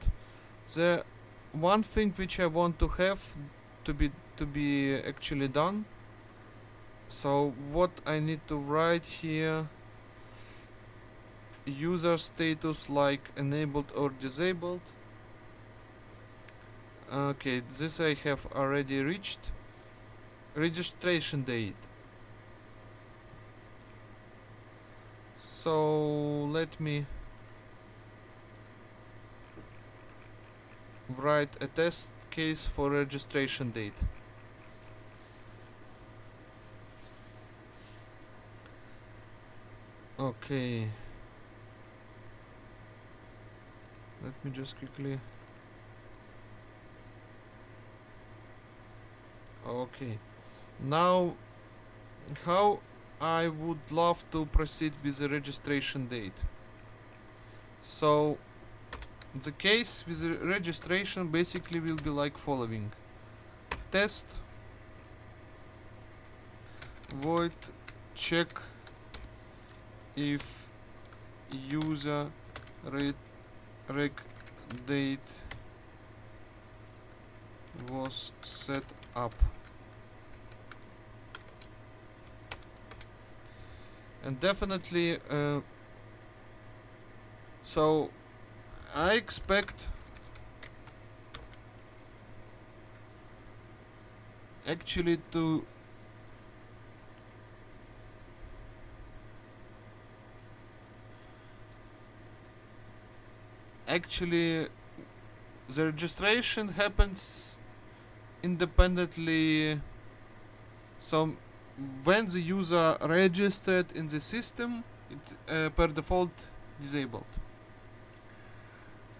the one thing which I want to have to be to be actually done. So what I need to write here user status like enabled or disabled. Okay this I have already reached. Registration date. So let me write a test case for registration date. Okay. Let me just quickly. Okay. Now how I would love to proceed with the registration date. So the case with the registration basically will be like following. Test. Void. Check if user reg, date was set up. And definitely uh, so I expect actually to actually the registration happens independently so when the user registered in the system it uh, per default disabled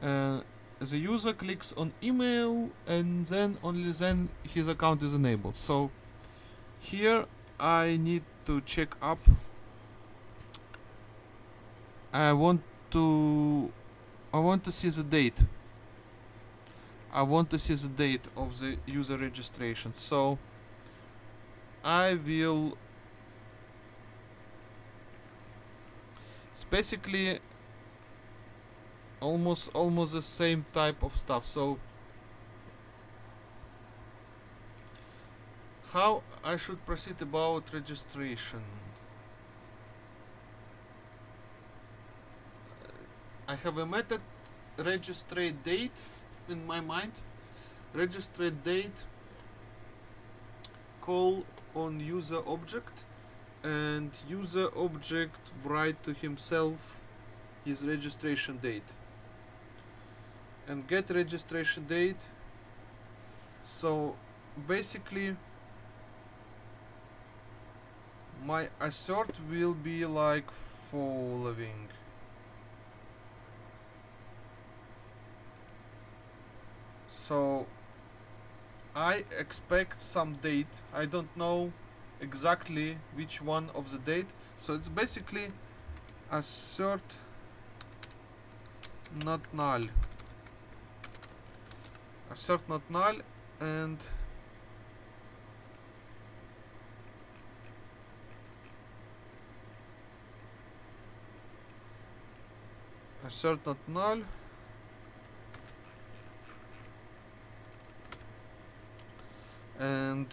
uh, the user clicks on email and then only then his account is enabled. So here I need to check up. I want to I want to see the date. I want to see the date of the user registration. So I will it's basically almost almost the same type of stuff. So how I should proceed about registration? I have a method register date in my mind. Register date call on user object and user object write to himself his registration date and get registration date. So basically my assert will be like following. So I expect some date. I don't know exactly which one of the date. So it's basically assert not null assert not null and assert not null. And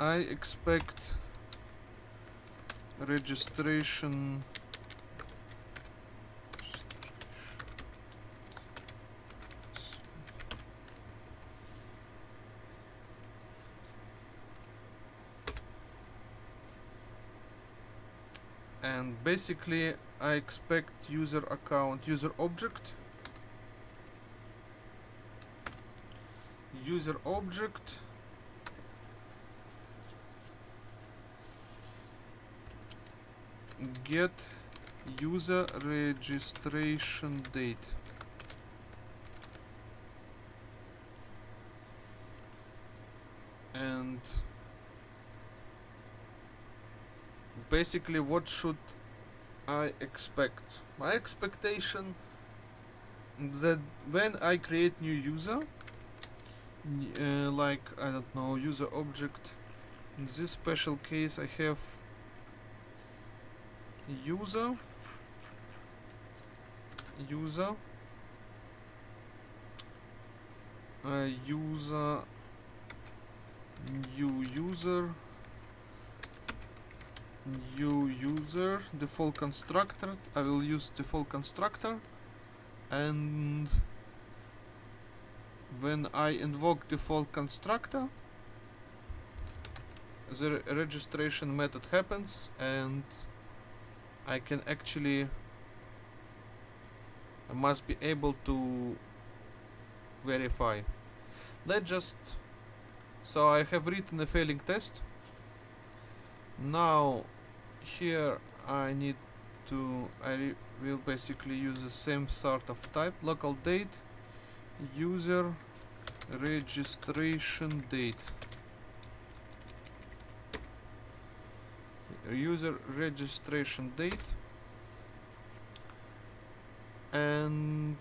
I expect registration and basically I expect user account user object. User object. Get user registration date. And basically what should I expect my expectation that when I create new user uh, like I don't know user object in this special case I have user user uh, user new user new user default constructor I will use default constructor. And when I invoke default constructor the registration method happens and I can actually I must be able to verify. Let's just so I have written a failing test. Now here I need to I will basically use the same sort of type local date user registration date. User registration date. And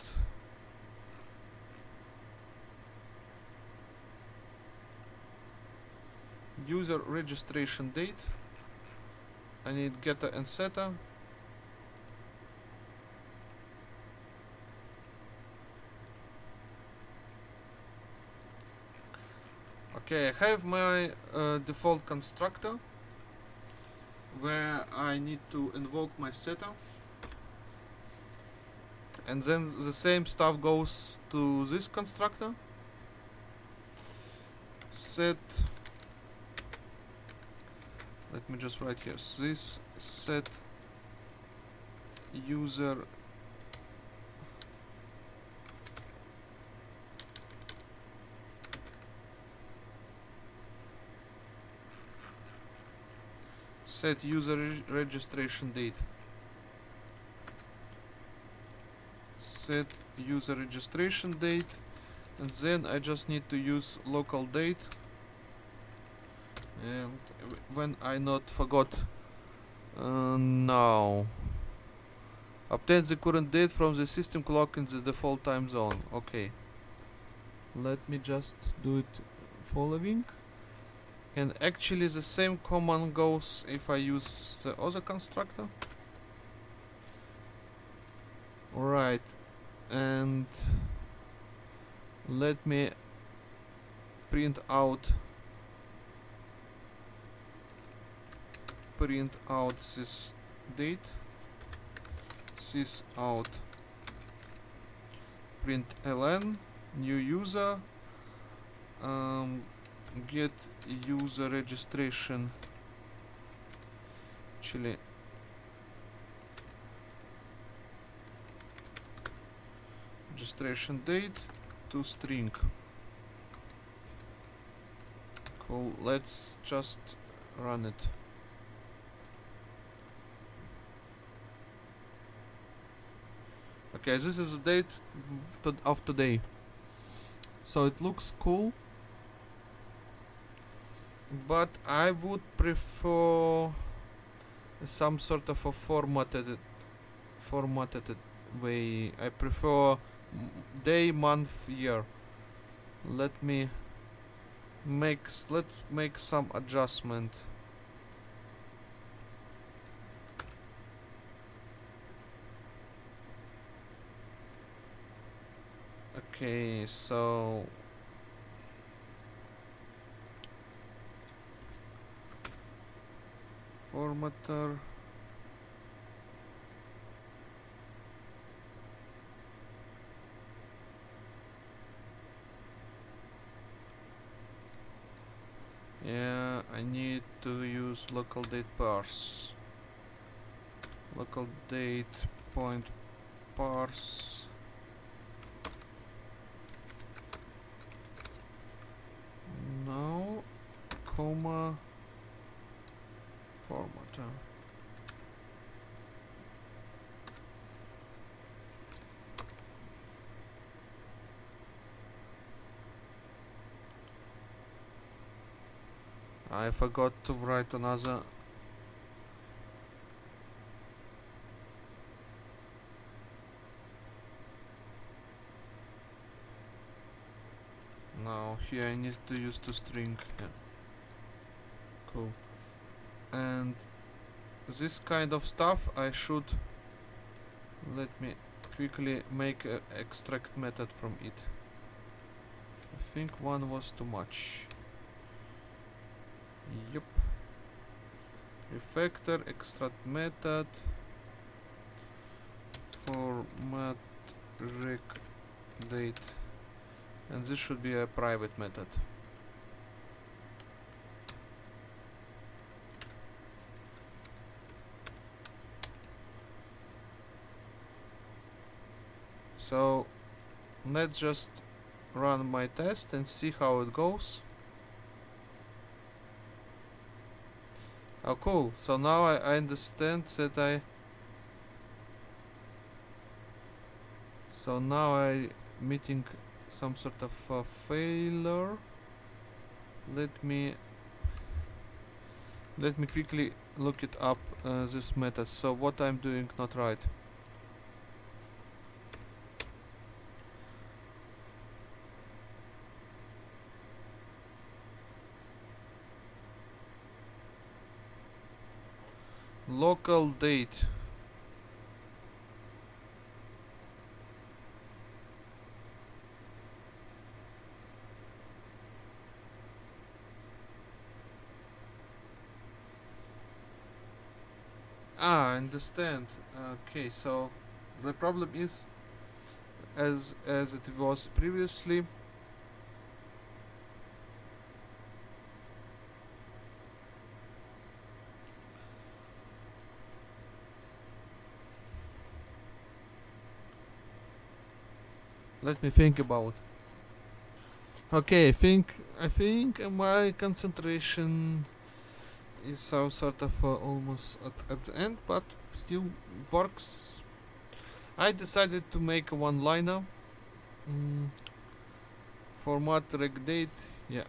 user registration date I need getter and setter Okay, I have my uh, default constructor where I need to invoke my setter and then the same stuff goes to this constructor. Set let me just write here. This set user set user reg- registration date. Set user registration date and then I just need to use local date and when I not forgot uh, now. Obtain the current date from the system clock in the default time zone. Okay. Let me just do it following. And actually the same command goes if I use the other constructor. Alright. And let me print out print out this date. Sys out. Print ln new user. Um, get user registration. Actually registration date to string. Cool let's just run it okay this is the date of today. So it looks cool. But I would prefer some sort of a formatted formatted way. I prefer day month year. Let me make let make some adjustment okay so formatter Yeah, I need to use local date parse. Local date point parse. No, comma, formatter. Eh? I forgot to write another Now here I need to use to string. Cool. And this kind of stuff I should let me quickly make a extract method from it. I think one was too much. Yup. Refactor extract method format rec date and this should be a private method. So let's just run my test and see how it goes. Oh cool. So now I, I understand that I so now I meeting some sort of uh, failure. Let me let me quickly look it up uh, this method. So what I'm doing not right. Local date Ah, I understand. Okay, so the problem is, as as it was previously. Let me think about. Okay, I think I think my concentration is some sort of uh, almost at, at the end, but still works. I decided to make a one-liner. Mm, format reg date, yeah,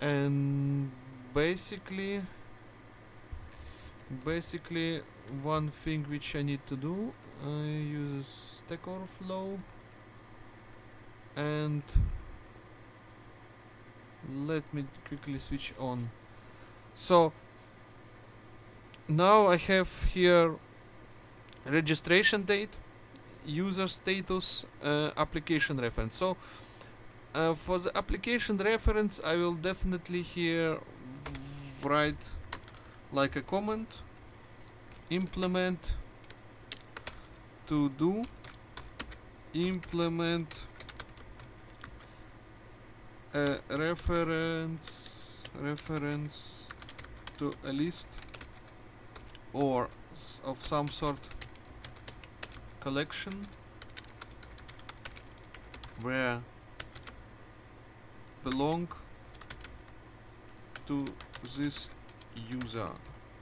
and basically, basically one thing which I need to do, I use Stack Overflow and let me quickly switch on so now I have here registration date user status uh, application reference. So uh, for the application reference I will definitely here write like a comment implement to do implement a reference reference to a list or of some sort collection where belong to this user.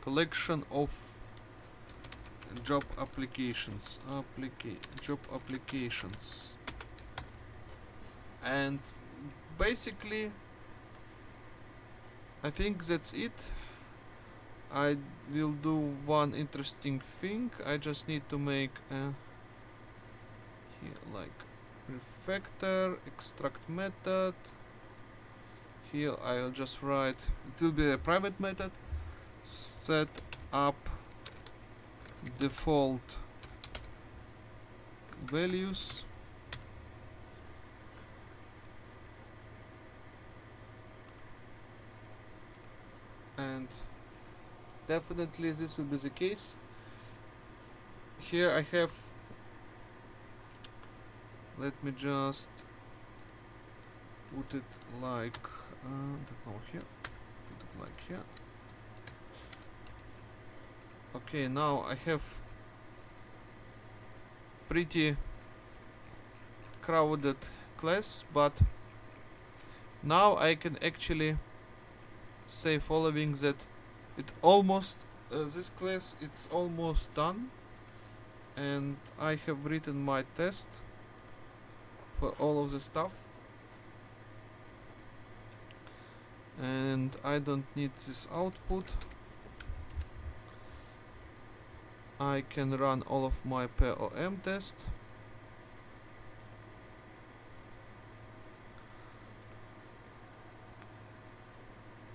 Collection of job applications applica job applications. And basically I think that's it I will do one interesting thing. I just need to make a here like refactor extract method. Here I'll just write it will be a private method. Set up default values. And definitely this will be the case. Here I have let me just put it like uh, here put it like here. Okay now I have pretty crowded class but now I can actually say following that it almost uh, this class it's almost done. And I have written my test for all of the stuff. And I don't need this output. I can run all of my POM test.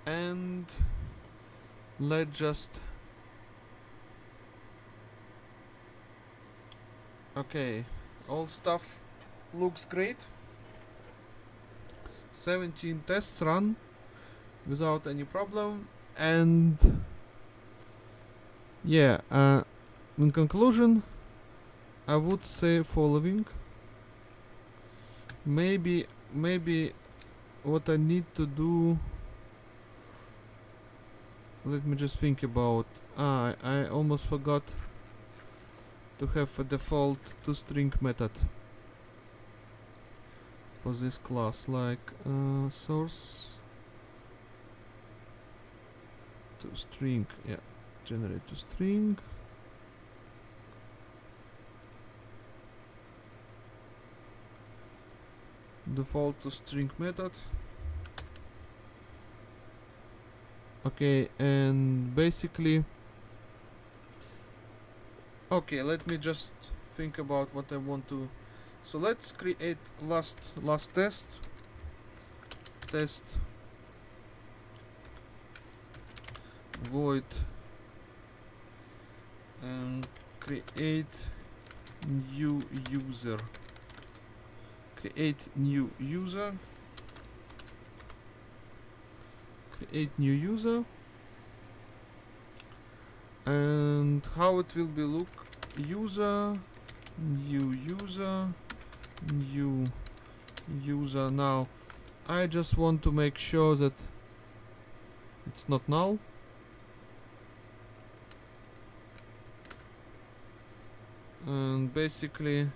And let's just okay all stuff looks great. 17 tests run without any problem and yeah uh, in conclusion I would say following. Maybe maybe what I need to do let me just think about ah I, almost forgot to have a default to string method for this class like uh, source toString yeah generate to string. Default to string method okay and basically okay let me just think about what I want to so let's create last last test. Test. Void. And create new user. Create new user create new user. And how it will be look? User new user new user. Now I just want to make sure that it's not null. And basically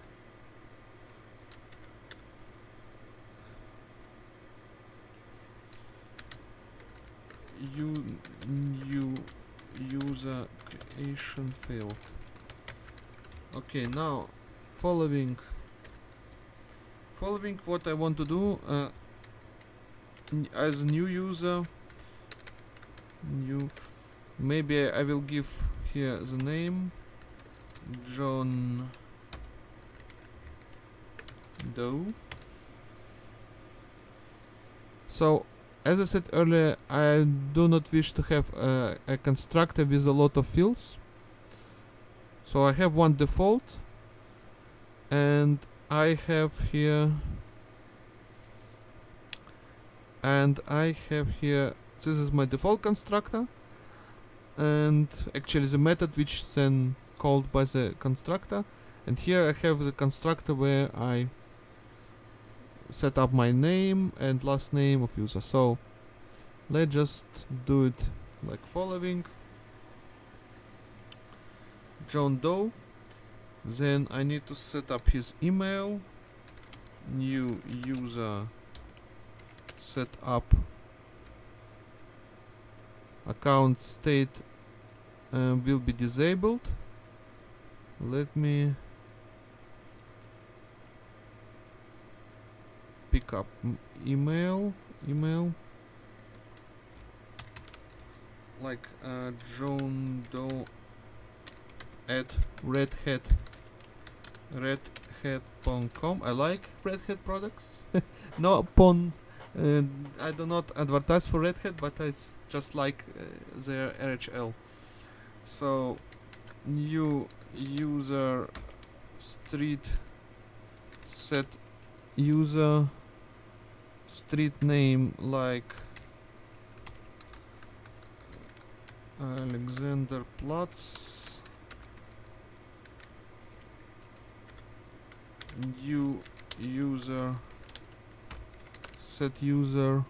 you new user failed okay now following. Following what I want to do uh, as a new user new maybe I will give here the name John Doe. So as I said earlier I do not wish to have uh, a constructor with a lot of fields so I have one default and I have here and I have here this is my default constructor and actually the method which then called by the constructor. And here I have the constructor where I set up my name and last name of user. So let's just do it like following John Doe. Then I need to set up his email. New user. Set up account state uh, will be disabled. Let me pick up email email. Like uh, John Doe at Red Hat redhat.com I like Red Hat products. No upon uh, I do not advertise for Red Hat but it's just like uh, their RHL so new user street set user street name like Alexander Platz new user set user.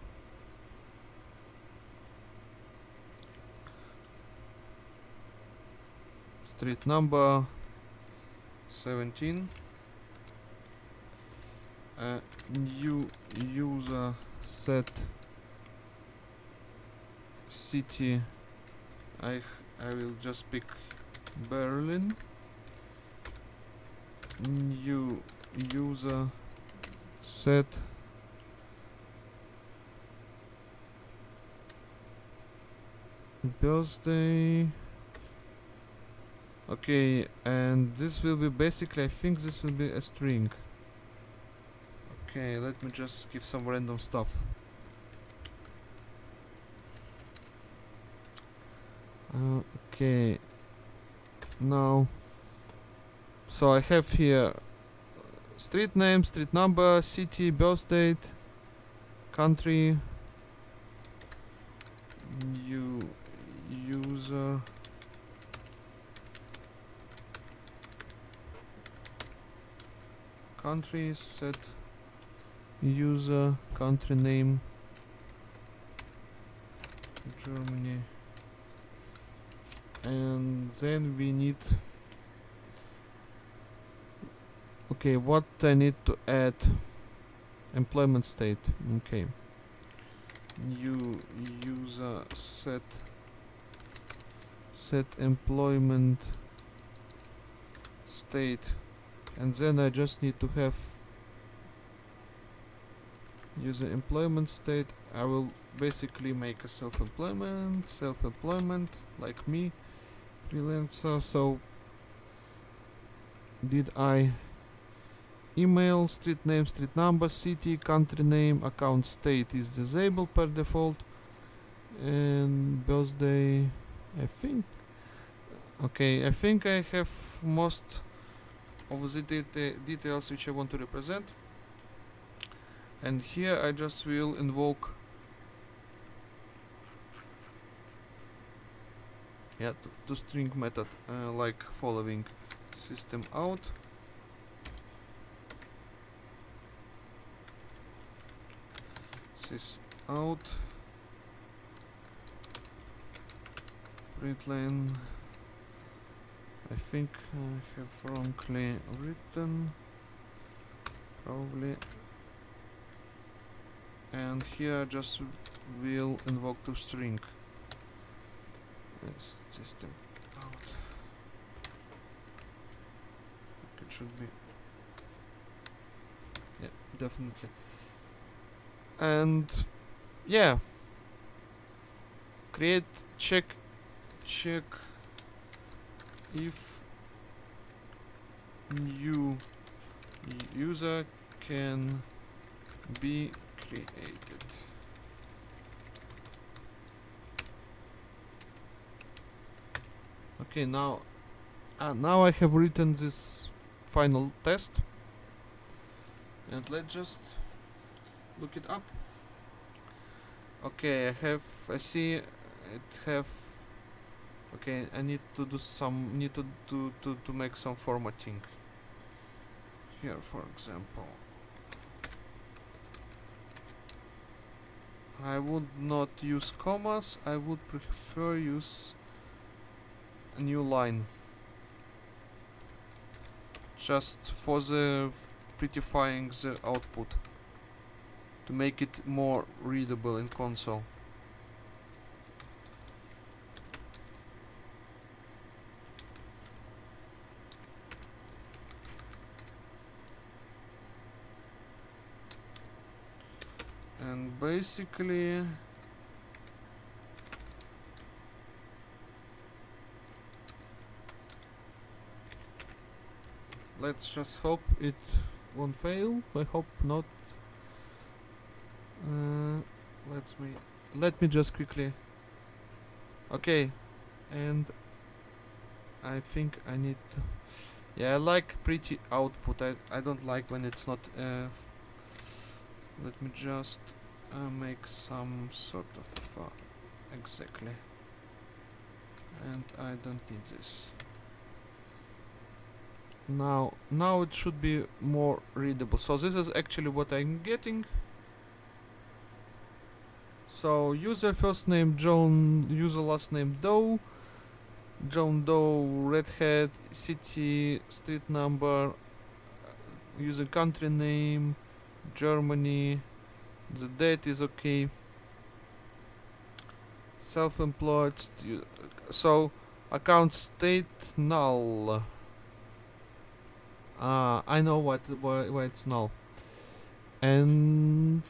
Street number 17 uh, new user set city. I, I will just pick Berlin new user set. Birthday. Okay and this will be basically I think this will be a string. Okay let me just give some random stuff. Uh, okay. Now so I have here street name, street number, city, birth date, country, new user, country, set user, country name, Germany, and then we need Okay, what I need to add? Employment state. Okay. New user set set employment state and then I just need to have user employment state I will basically make a self-employment self-employment like me freelancer so did I email, street name, street number, city, country name, account state is disabled per default, and birthday, I think. Okay, I think I have most of the deta details which I want to represent. And here I just will invoke yeah to, to string method uh, like following system out sys out. Println I think I have wrongly written. Probably. And here just will invoke to string. System out. It should be. Yeah definitely and yeah. Create check check if new user can be created. Okay now uh, now I have written this final test. And let's just look it up. Okay I have I see it have okay I need to do some need to do to, to make some formatting. Here for example. I would not use commas I would prefer use a new line. Just for the prettifying the output to make it more readable in console. And basically let's just hope it won't fail. I hope not uh, let's me let me just quickly. Okay and I think I need to yeah I like pretty output. I, I don't like when it's not uh, let me just uh, make some sort of uh, exactly. And I don't need this. Now now it should be more readable. So this is actually what I'm getting so user first name John user last name Doe. John Doe Red Hat city street number uh, user country name Germany. The date is okay. Self-employed so account state null. Uh, I know what why, why it's null. And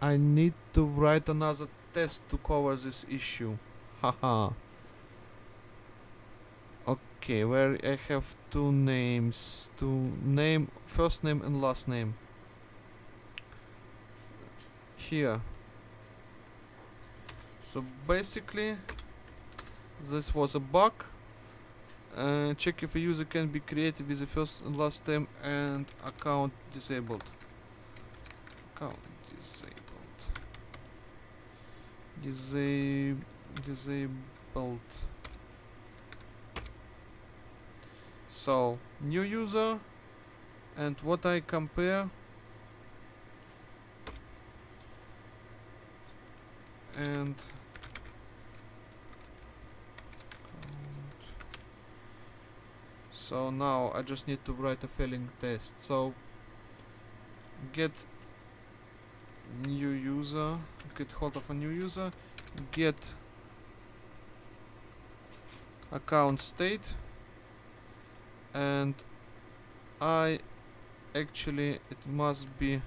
I need to write another test to cover this issue. Haha. Okay where I have two names two name first name and last name. Here. So basically this was a bug. Uh, check if a user can be created with the first and last name and account disabled. Account disabled Disa disabled. So new user and what I compare and so now I just need to write a failing test. So get new user get hold of a new user get account state and I actually it must be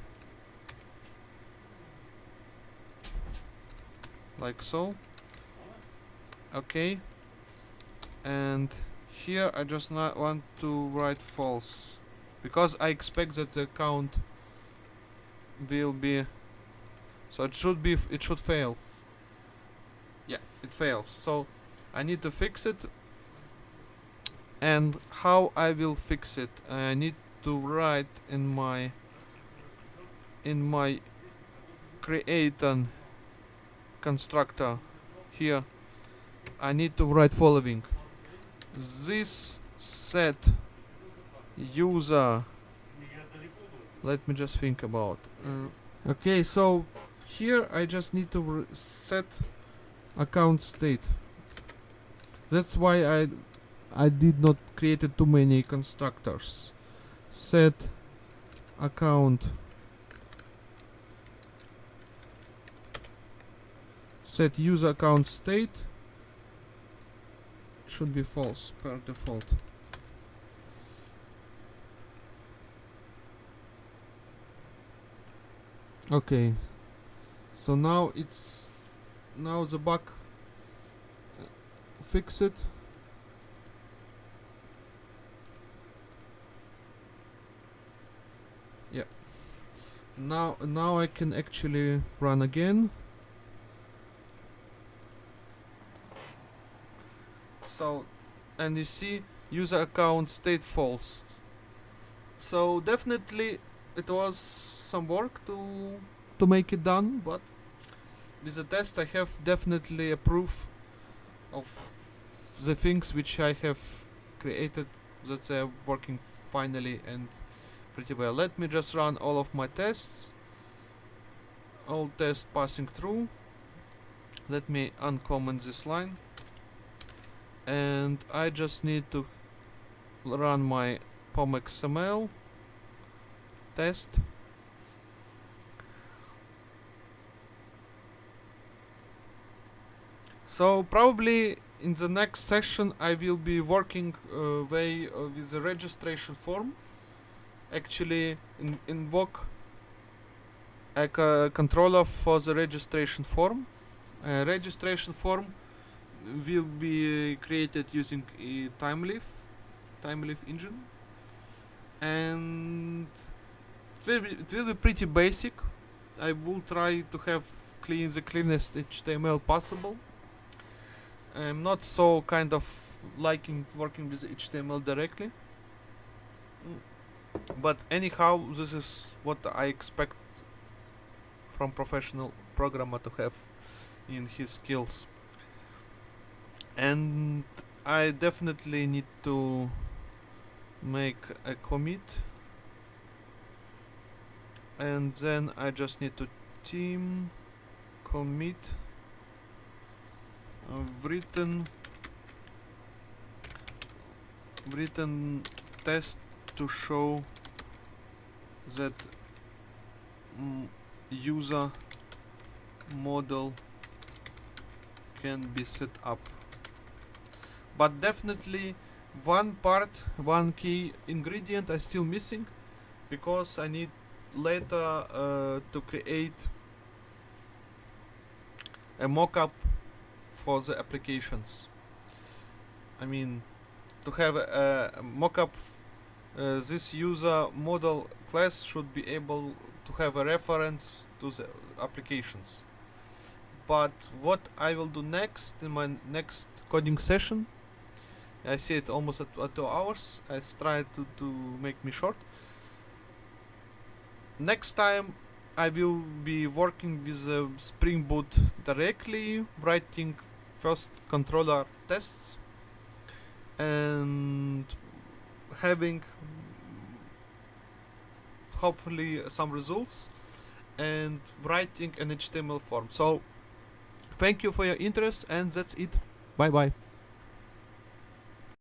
like so. Okay. And here I just not want to write false because I expect that the account will be so it should be it should fail yeah it fails so I need to fix it and how I will fix it I need to write in my in my create an constructor here I need to write following. This set user. Let me just think about. Uh, okay, so here I just need to set account state. That's why I I did not create too many constructors. Set account set user account state should be false per default. Okay, so now it's now the bug uh, fix it. Yeah. Now now I can actually run again. So and you see user account state false. So definitely it was some work to to make it done, but with the test I have definitely a proof of the things which I have created that they are working finally and pretty well. Let me just run all of my tests. All tests passing through. Let me uncomment this line. And I just need to run my POM.XML test. So probably in the next session I will be working uh, way uh, with the registration form. Actually in invoke a co- controller for the registration form. Registration form will be created using a Thymeleaf, Thymeleaf engine, and it will, be, it will be pretty basic. I will try to have clean the cleanest HTML possible. I'm not so kind of liking working with HTML directly. But anyhow, this is what I expect from professional programmer to have in his skills. And I definitely need to make a commit and then I just need to team commit written written test to show that mm, user model can be set up. But definitely one part one key ingredient I still missing because I need later uh, to create a mockup for the applications. I mean, to have a, a mockup, uh, this user model class should be able to have a reference to the applications. But what I will do next in my next coding session, I see it almost at, at two hours. I try to, to make me short. Next time I will be working with uh, Spring Boot directly, writing first controller tests and having hopefully some results and writing an HTML form. So thank you for your interest and that's it. Bye bye.